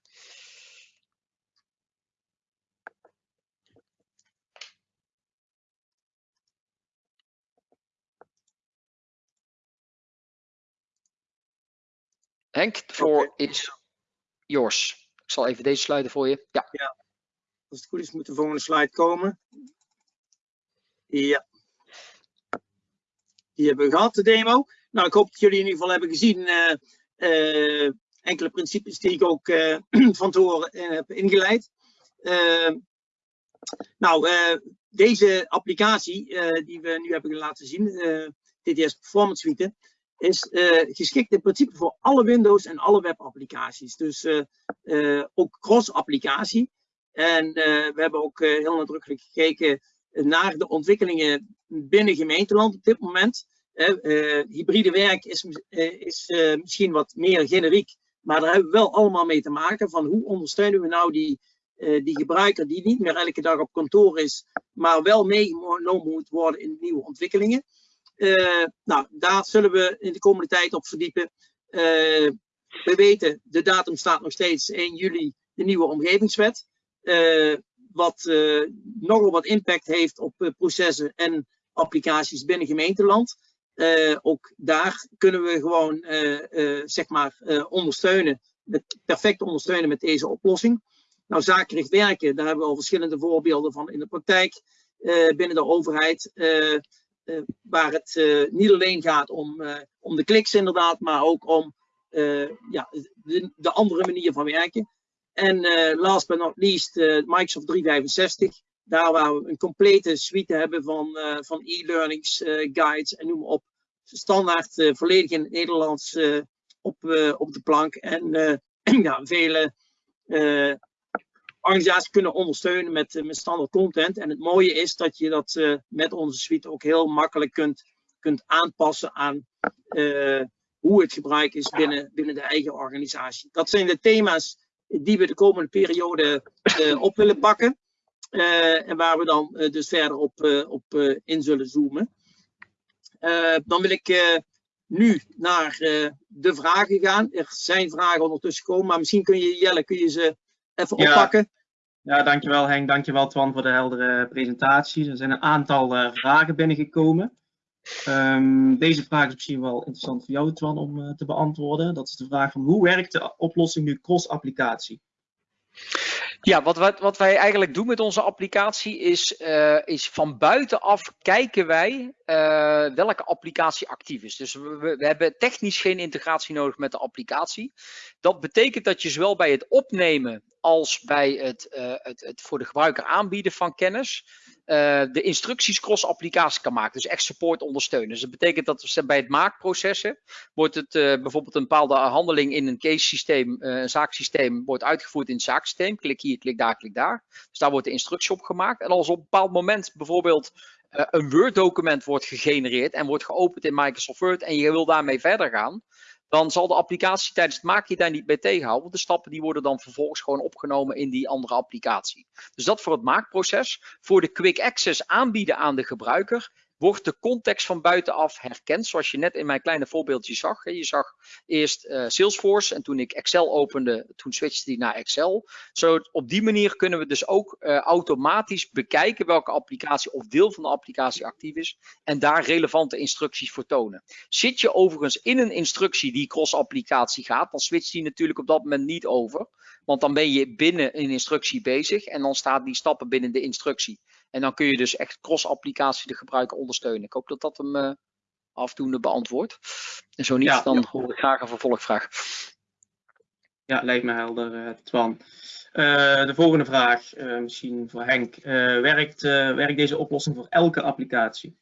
Henk, de floor okay. is yours. Ik zal even deze sluiten voor je. Ja. ja. Als het goed is, moet de volgende slide komen. Ja. Die hebben we gehad, de demo. Nou, ik hoop dat jullie in ieder geval hebben gezien uh, uh, enkele principes die ik ook uh, van tevoren heb ingeleid. nou, deze applicatie die we nu hebben laten zien, TTS Performance Suite, is geschikt in principe voor alle Windows en alle webapplicaties. Dus ook cross-applicatie. En we hebben ook heel nadrukkelijk gekeken naar de ontwikkelingen binnen gemeenteland op dit moment. Uh, hybride werk is, uh, is uh, misschien wat meer generiek, maar daar hebben we wel allemaal mee te maken van hoe ondersteunen we nou die, die gebruiker die niet meer elke dag op kantoor is, maar wel meegenomen moet worden in nieuwe ontwikkelingen. nou, daar zullen we in de komende tijd op verdiepen. we weten, de datum staat nog steeds 1 juli, de nieuwe omgevingswet wat uh, nogal wat impact heeft op uh, processen en applicaties binnen gemeenteland. Uh, ook daar kunnen we gewoon zeg maar ondersteunen, perfect ondersteunen met deze oplossing. Nou, zakelijk werken, daar hebben we al verschillende voorbeelden van in de praktijk binnen de overheid. waar het niet alleen gaat om, om de kliks inderdaad, maar ook om ja, de, de andere manier van werken. En uh, last but not least, uh, Microsoft 365. Daar waar we een complete suite hebben van, uh, van e-learnings, guides en noem maar op. Standaard volledig in het Nederlands op, op de plank. En ja, vele organisaties kunnen ondersteunen met, met standaard content. En het mooie is dat je dat met onze suite ook heel makkelijk kunt, kunt aanpassen aan hoe het gebruik is binnen, binnen de eigen organisatie. Dat zijn de thema's die we de komende periode uh, op willen pakken. Uh, en waar we dan uh, dus verder op, op in zullen zoomen. dan wil ik nu naar de vragen gaan. Er zijn vragen ondertussen gekomen, maar misschien kun je, Jelle, kun je ze even ja. oppakken. Ja, dankjewel Henk, dankjewel Twan voor de heldere presentatie. Er zijn een aantal vragen binnengekomen. Um, deze vraag is misschien wel interessant voor jou, Twan, om uh, te beantwoorden. Dat is de vraag van hoe werkt de oplossing nu cross-applicatie? Ja, wat, wat, wat, wij eigenlijk doen met onze applicatie is, uh, is van buitenaf kijken wij uh, welke applicatie actief is. Dus we, we, hebben technisch geen integratie nodig met de applicatie. Dat betekent dat je zowel bij het opnemen als bij het, uh, het, het voor de gebruiker aanbieden van kennis uh, de instructies cross-applicatie kan maken. Dus echt support ondersteunen. Dus dat betekent dat bij het maakprocessen wordt het uh, bijvoorbeeld een bepaalde handeling in een case systeem, een zaaksysteem, wordt uitgevoerd in het zaaksysteem. Klik hier, klik daar, klik daar. Dus daar wordt de instructie op gemaakt. En als op een bepaald moment bijvoorbeeld een Word document wordt gegenereerd en wordt geopend in Microsoft Word en je wil daarmee verder gaan, dan zal de applicatie tijdens het maken je daar niet mee tegenhouden. Want de stappen die worden dan vervolgens gewoon opgenomen in die andere applicatie. Dus dat voor het maakproces. Voor de quick access aanbieden aan de gebruiker wordt de context van buitenaf herkend, zoals je net in mijn kleine voorbeeldje zag. Je zag eerst uh, Salesforce en toen ik Excel opende, toen switchte die naar Excel. Zo op die manier kunnen we dus ook uh, automatisch bekijken welke applicatie of deel van de applicatie actief is en daar relevante instructies voor tonen. Zit je overigens in een instructie die cross-applicatie gaat, dan switcht die natuurlijk op dat moment niet over. Want dan ben je binnen een instructie bezig en dan staat die stappen binnen de instructie. En dan kun je dus echt cross-applicatie de gebruiker ondersteunen. Ik hoop dat dat hem uh, afdoende beantwoordt. En zo niet, dan hoor ik graag een vervolgvraag. Ja, lijkt me helder, uh, Twan. Uh, de volgende vraag, misschien voor Henk. werkt, werkt deze oplossing voor elke applicatie?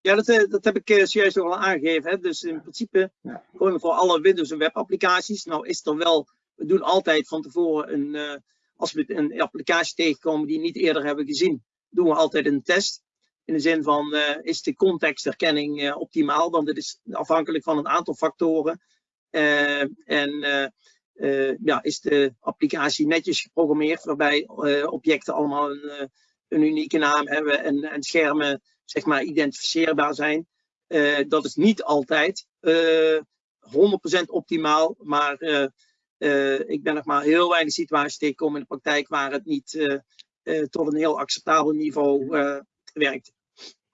Ja, dat, dat heb ik zojuist al aangegeven. Hè. Dus in principe ja. gewoon voor alle Windows en webapplicaties. Nou is er wel, we doen altijd van tevoren een als we een applicatie tegenkomen die we niet eerder hebben gezien, doen we altijd een test. In de zin van, uh, is de contextherkenning uh, optimaal? Want dit is afhankelijk van een aantal factoren. Uh, en ja, is de applicatie netjes geprogrammeerd, waarbij objecten allemaal een, een, unieke naam hebben en, en schermen zeg maar, identificeerbaar zijn. dat is niet altijd 100% optimaal, maar ik ben nog maar heel weinig situaties tegengekomen in de praktijk waar het niet uh, uh, tot een heel acceptabel niveau werkt.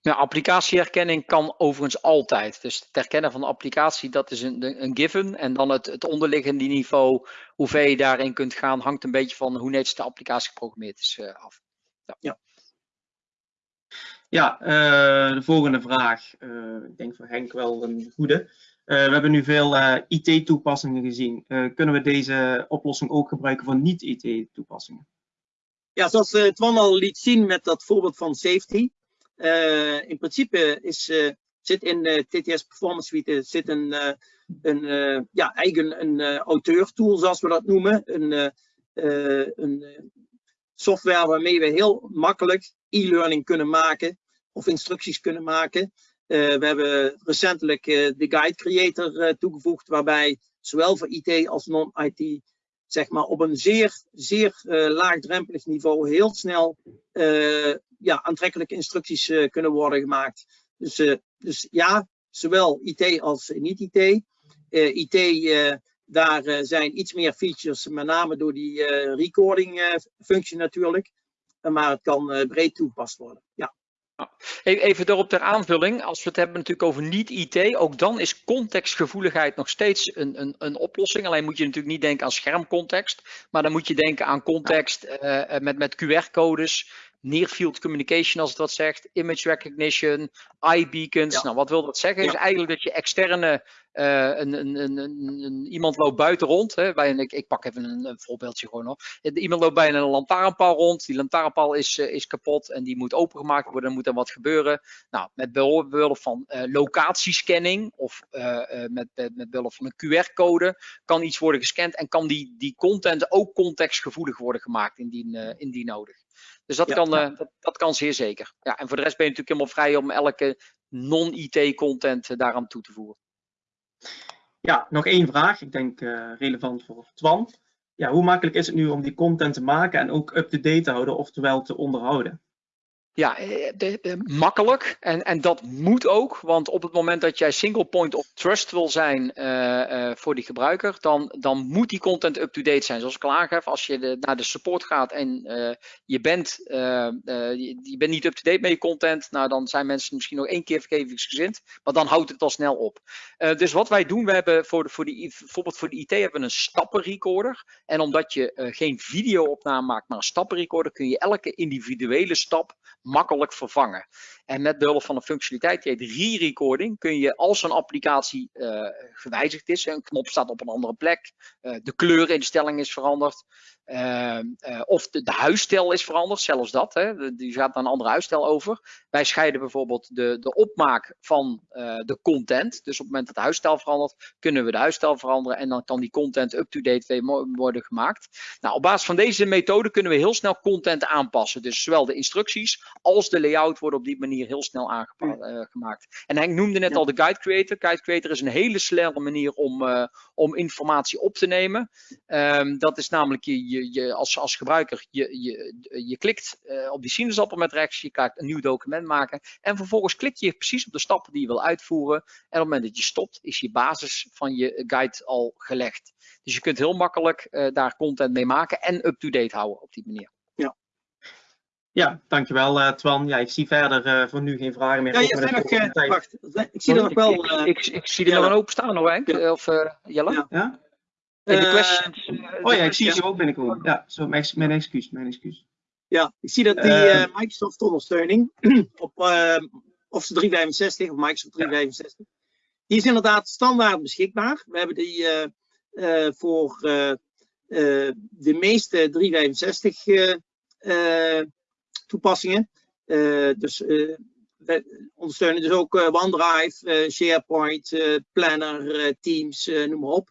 Ja, applicatieherkenning kan overigens altijd. Dus het herkennen van de applicatie, dat is een, een given. En dan het, het onderliggende niveau, hoe ver je daarin kunt gaan, hangt een beetje van hoe netjes de applicatie geprogrammeerd is af. Ja. ja. Ja, de volgende vraag. ik denk voor Henk wel een goede. Uh, we hebben nu veel uh, eh, IT-toepassingen gezien. Uh, kunnen we deze oplossing ook gebruiken voor niet-IT-toepassingen? Ja, zoals Twan al liet zien met dat voorbeeld van safety. in principe is, zit in TTS Performance Suite zit een, een ja, eigen een auteur-tool, zoals we dat noemen. Een, een software waarmee we heel makkelijk e-learning kunnen maken of instructies kunnen maken. Uh, we hebben recentelijk uh, de Guide Creator uh, toegevoegd, waarbij zowel voor IT als non-IT zeg maar, op een zeer, zeer laagdrempelig niveau heel snel ja, aantrekkelijke instructies kunnen worden gemaakt. Dus, dus ja, zowel IT als niet-IT. IT, daar zijn iets meer features, met name door die recording functie natuurlijk. Maar het kan breed toegepast worden. Ja. Even erop ter aanvulling, als we het hebben natuurlijk over niet-IT, ook dan is contextgevoeligheid nog steeds een, een, een oplossing. Alleen moet je natuurlijk niet denken aan schermcontext, maar dan moet je denken aan context uh, met, met QR-codes, near field communication als het wat zegt, image recognition, eye beacons. Nou, wat wil dat zeggen? Is eigenlijk dat je externe uh, een, een, een, een, iemand loopt buiten rond. Hè, bij een, ik, ik pak even een, voorbeeldje gewoon op. Iemand loopt bij een lantaarnpaal rond. Die lantaarnpaal is, uh, is kapot en die moet opengemaakt worden. Dan moet er wat gebeuren. Nou, met behulp van uh, locatiescanning of met, met behulp van een QR-code kan iets worden gescand en kan die, die content ook contextgevoelig worden gemaakt indien, indien nodig. Dus dat, kan, dat, dat, kan zeer zeker. Ja, en voor de rest ben je natuurlijk helemaal vrij om elke non-IT content daaraan toe te voegen. Ja, nog één vraag. Ik denk uh, relevant voor Twan. Ja, hoe makkelijk is het nu om die content te maken en ook up-to-date te houden, oftewel te onderhouden? Ja, eh, de, de, makkelijk. En, en dat moet ook. Want op het moment dat jij single point of trust wil zijn uh, uh, voor die gebruiker, dan, dan moet die content up-to-date zijn. Zoals ik al aangaf, als je naar de support gaat en je, bent, je, je, bent niet up-to-date met je content, nou dan zijn mensen misschien nog één keer vergevingsgezind. Maar dan houdt het al snel op. dus wat wij doen, we hebben voor, de, voor die, bijvoorbeeld voor de IT hebben we een stappenrecorder. En omdat je geen video-opname maakt, maar een stappenrecorder, kun je elke individuele stap makkelijk vervangen. En met behulp van een functionaliteit die heet re-recording kun je als een applicatie uh, gewijzigd is, een knop staat op een andere plek, uh, de kleurinstelling is veranderd, uh, of de, de, huisstijl is veranderd, zelfs dat, hè, die gaat naar een andere huisstijl over. Wij scheiden bijvoorbeeld de, de opmaak van de content, dus op het moment dat de huisstijl verandert, kunnen we de huisstijl veranderen en dan kan die content up-to-date worden gemaakt. Nou, op basis van deze methode kunnen we heel snel content aanpassen, dus zowel de instructies als de layout wordt op die manier heel snel aangemaakt. En Henk noemde net al de Guide Creator. Guide Creator is een hele snelle manier om, om informatie op te nemen. Ehm, dat is namelijk je, je, je, als, als gebruiker, je, je, je klikt op die sinaasappel met rechts, je gaat een nieuw document maken en vervolgens klik je precies op de stappen die je wil uitvoeren. En op het moment dat je stopt, is je basis van je guide al gelegd. Dus je kunt heel makkelijk uh, daar content mee maken en up-to-date houden op die manier. Ja, dankjewel uh, Twan. Ja, ik zie verder uh, voor nu geen vragen meer. Ja, je nog, uh, wacht, ik zie er nog wel... Ik, ik, ik, zie er nog een open staan hoor, Henk. Ja. Of Jelle? Ja. ja? de questions, oh ja, ik zie ze ook binnenkomen. Ja, zo, mijn, mijn excuus, mijn excuus. Ja, ik zie dat die Microsoft ondersteuning op Office 365 of Microsoft 365, die is inderdaad standaard beschikbaar. We hebben die uh, voor uh, de meeste 365 toepassingen. dus we ondersteunen dus ook OneDrive, SharePoint, Planner, Teams, noem maar op.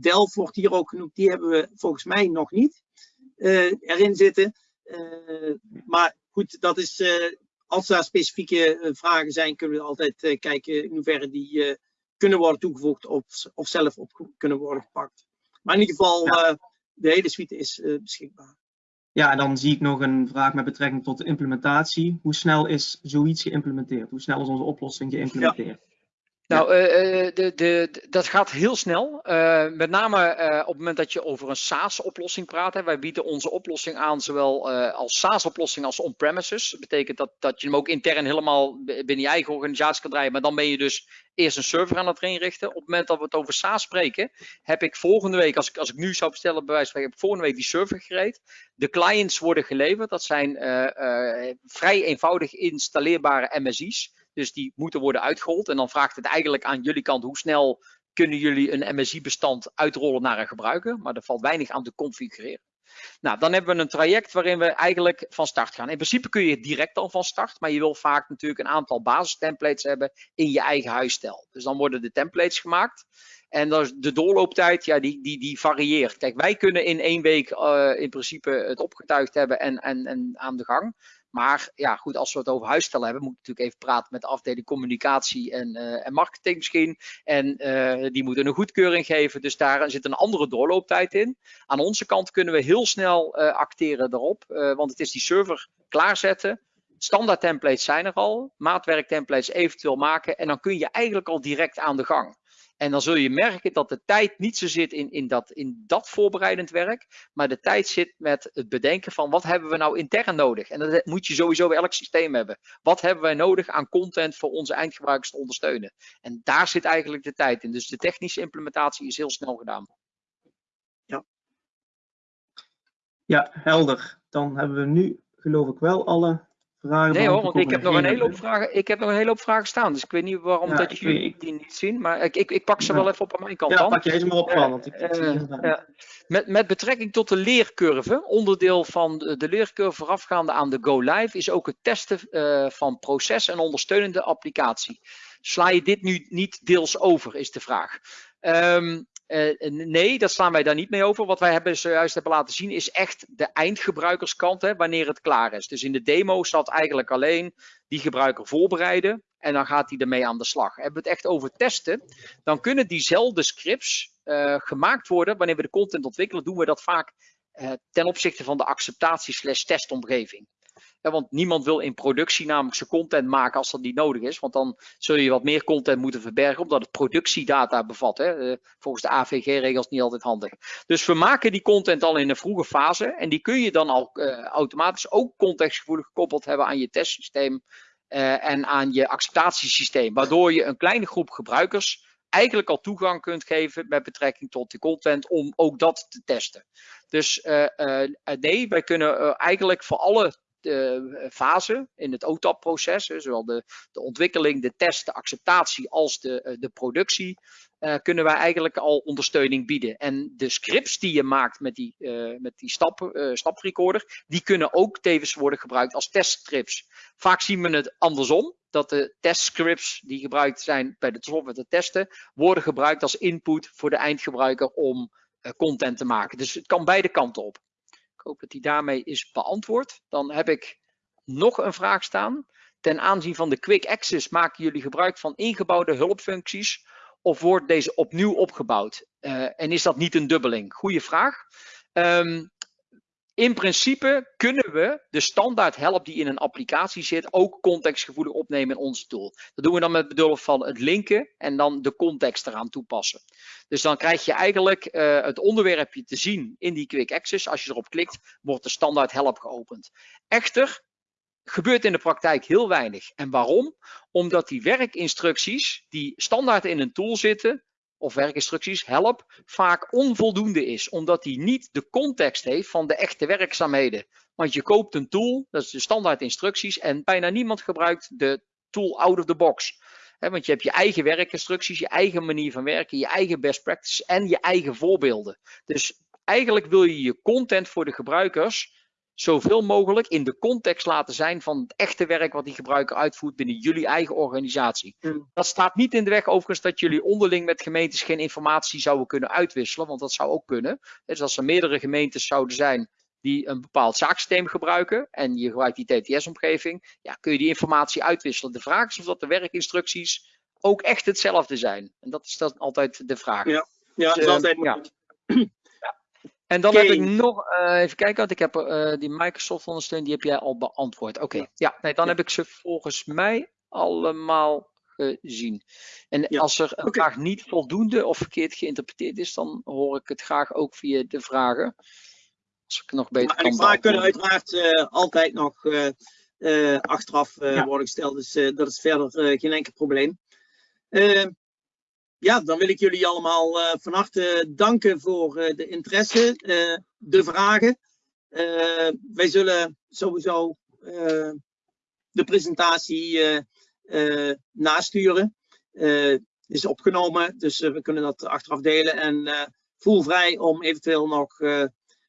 Delft wordt hier ook genoemd, die hebben we volgens mij nog niet erin zitten. maar goed, dat is als daar specifieke vragen zijn, kunnen we altijd kijken in hoeverre die kunnen worden toegevoegd of, of zelf op kunnen worden gepakt. Maar in ieder geval, ja. de hele suite is beschikbaar. Ja, en dan zie ik nog een vraag met betrekking tot de implementatie. Hoe snel is zoiets geïmplementeerd? Hoe snel is onze oplossing geïmplementeerd? Nou, uh, de, de, dat gaat heel snel. Uh, met name op het moment dat je over een SaaS-oplossing praat. Hè. Wij bieden onze oplossing aan zowel als SaaS-oplossing als on-premises. Dat betekent dat, dat je hem ook intern helemaal binnen je eigen organisatie kan draaien. Maar dan ben je dus eerst een server aan het inrichten. Op het moment dat we het over SaaS spreken, heb ik volgende week, als ik, als ik nu zou bestellen, bij wijze van heb ik volgende week die server gereed. De clients worden geleverd. Dat zijn vrij eenvoudig installeerbare MSI's. Dus die moeten worden uitgerold. En dan vraagt het eigenlijk aan jullie kant hoe snel kunnen jullie een MSI-bestand uitrollen naar een gebruiker. Maar er valt weinig aan te configureren. Nou, dan hebben we een traject waarin we eigenlijk van start gaan. In principe kun je direct al van start, maar je wil vaak natuurlijk een aantal basistemplates hebben in je eigen huisstijl. Dus dan worden de templates gemaakt. En de doorlooptijd, ja, die, die, die varieert. Kijk, wij kunnen in één week uh, in principe het opgetuigd hebben en, en, en aan de gang. Maar ja, goed, als we het over huisstellen hebben, moet ik natuurlijk even praten met de afdeling communicatie en, uh, en marketing misschien. En uh, die moeten een goedkeuring geven. Dus daar zit een andere doorlooptijd in. Aan onze kant kunnen we heel snel uh, acteren erop, want het is die server klaarzetten. Standaard templates zijn er al, maatwerk templates eventueel maken en dan kun je eigenlijk al direct aan de gang. En dan zul je merken dat de tijd niet zo zit in, in, dat, in dat voorbereidend werk, maar de tijd zit met het bedenken van wat hebben we nou intern nodig. En dat moet je sowieso bij elk systeem hebben. Wat hebben wij nodig aan content voor onze eindgebruikers te ondersteunen? En daar zit eigenlijk de tijd in. Dus de technische implementatie is heel snel gedaan. Ja, ja helder. Dan hebben we nu geloof ik wel alle vragen. Nee hoor, want ik heb, nog een hele hoop vragen, ik heb nog een hele hoop vragen staan. Dus ik weet niet waarom ja, dat jullie die niet zien. Maar ik, ik, ik pak ze ja. wel even op aan mijn kant ja, dan. pak je eens maar op van. Want ik, uh, ja. met, met betrekking tot de leercurve, onderdeel van de, de leercurve voorafgaande aan de Go Live, is ook het testen uh, van proces en ondersteunende applicatie. Sla je dit nu niet deels over, is de vraag. Um, uh, nee, daar slaan wij daar niet mee over. Wat wij hebben zojuist hebben laten zien is echt de eindgebruikerskant, hè, wanneer het klaar is. Dus in de demo staat eigenlijk alleen die gebruiker voorbereiden en dan gaat hij ermee aan de slag. Hebben we het echt over testen, dan kunnen diezelfde scripts uh, gemaakt worden. Wanneer we de content ontwikkelen, doen we dat vaak ten opzichte van de acceptatie slash testomgeving. Ja, want niemand wil in productie namelijk zijn content maken als dat niet nodig is. Want dan zul je wat meer content moeten verbergen, omdat het productiedata bevat. Hè. Uh, volgens de AVG-regels niet altijd handig. Dus we maken die content al in een vroege fase. En die kun je dan al uh, automatisch ook contextgevoelig gekoppeld hebben aan je testsysteem. Uh, en aan je acceptatiesysteem. Waardoor je een kleine groep gebruikers eigenlijk al toegang kunt geven met betrekking tot de content om ook dat te testen. Dus nee, wij kunnen eigenlijk voor alle uh, fase in het OTAP-proces, zowel de, de, ontwikkeling, de test, de acceptatie als de, uh, de productie, uh, kunnen wij eigenlijk al ondersteuning bieden. En de scripts die je maakt met die, met die stap, staprecorder, die kunnen ook tevens worden gebruikt als testscripts. Vaak zien we het andersom, dat de testscripts die gebruikt zijn bij de software te testen, worden gebruikt als input voor de eindgebruiker om content te maken. Dus het kan beide kanten op. Ik hoop dat die daarmee is beantwoord. Dan heb ik nog een vraag staan. Ten aanzien van de Quick Access maken jullie gebruik van ingebouwde hulpfuncties of wordt deze opnieuw opgebouwd? Uh, en is dat niet een dubbeling? Goeie vraag. Um, in principe kunnen we de standaard help die in een applicatie zit ook contextgevoelig opnemen in onze tool. Dat doen we dan met behulp van het linken en dan de context eraan toepassen. Dus dan krijg je eigenlijk uh, het onderwerpje te zien in die quick access. Als je erop klikt, wordt de standaard help geopend. Echter, gebeurt in de praktijk heel weinig. En waarom? Omdat die werkinstructies die standaard in een tool zitten, of werkinstructies, help, vaak onvoldoende is. Omdat die niet de context heeft van de echte werkzaamheden. Want je koopt een tool, dat is de standaard instructies, en bijna niemand gebruikt de tool out of the box. want je hebt je eigen werkinstructies, je eigen manier van werken, je eigen best practices en je eigen voorbeelden. Dus eigenlijk wil je je content voor de gebruikers zoveel mogelijk in de context laten zijn van het echte werk wat die gebruiker uitvoert binnen jullie eigen organisatie. Mm. Dat staat niet in de weg overigens dat jullie onderling met gemeentes geen informatie zouden kunnen uitwisselen, want dat zou ook kunnen. Dus als er meerdere gemeentes zouden zijn die een bepaald zaaksysteem gebruiken en je gebruikt die TTS-omgeving, ja, kun je die informatie uitwisselen. De vraag is of dat de werkinstructies ook echt hetzelfde zijn. En dat is dan altijd de vraag. Ja, ja, dus, uh, altijd. Ja. En dan heb ik nog, uh, even kijken, want ik heb uh, die Microsoft ondersteuning, die heb jij al beantwoord. Oké, okay. ja. nee, dan heb ik ze volgens mij allemaal gezien. En ja. als er een okay. vraag niet voldoende of verkeerd geïnterpreteerd is, dan hoor ik het graag ook via de vragen. Als ik nog beter maar, kan En vragen kunnen uiteraard uh, altijd nog achteraf worden gesteld, dus dat is verder geen enkel probleem ja, dan wil ik jullie allemaal uh, van harte danken voor uh, de interesse, uh, de vragen. wij zullen sowieso de presentatie nasturen. is opgenomen, dus we kunnen dat achteraf delen. En voel vrij om eventueel nog,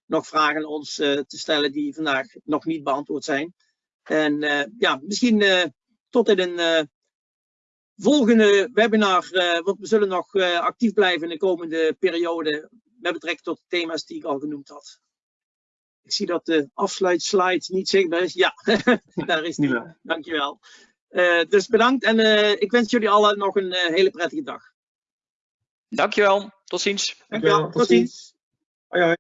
nog vragen ons te stellen die vandaag nog niet beantwoord zijn. En ja, misschien tot in een volgende webinar, uh, want we zullen nog uh, actief blijven in de komende periode met betrekking tot de thema's die ik al genoemd had. Ik zie dat de afsluitslide niet zichtbaar is. Ja, daar is die. Dankjewel. Uh, dus bedankt en ik wens jullie allen nog een hele prettige dag. Dankjewel. Tot ziens. Dankjewel. Tot ziens. Hoi hoi.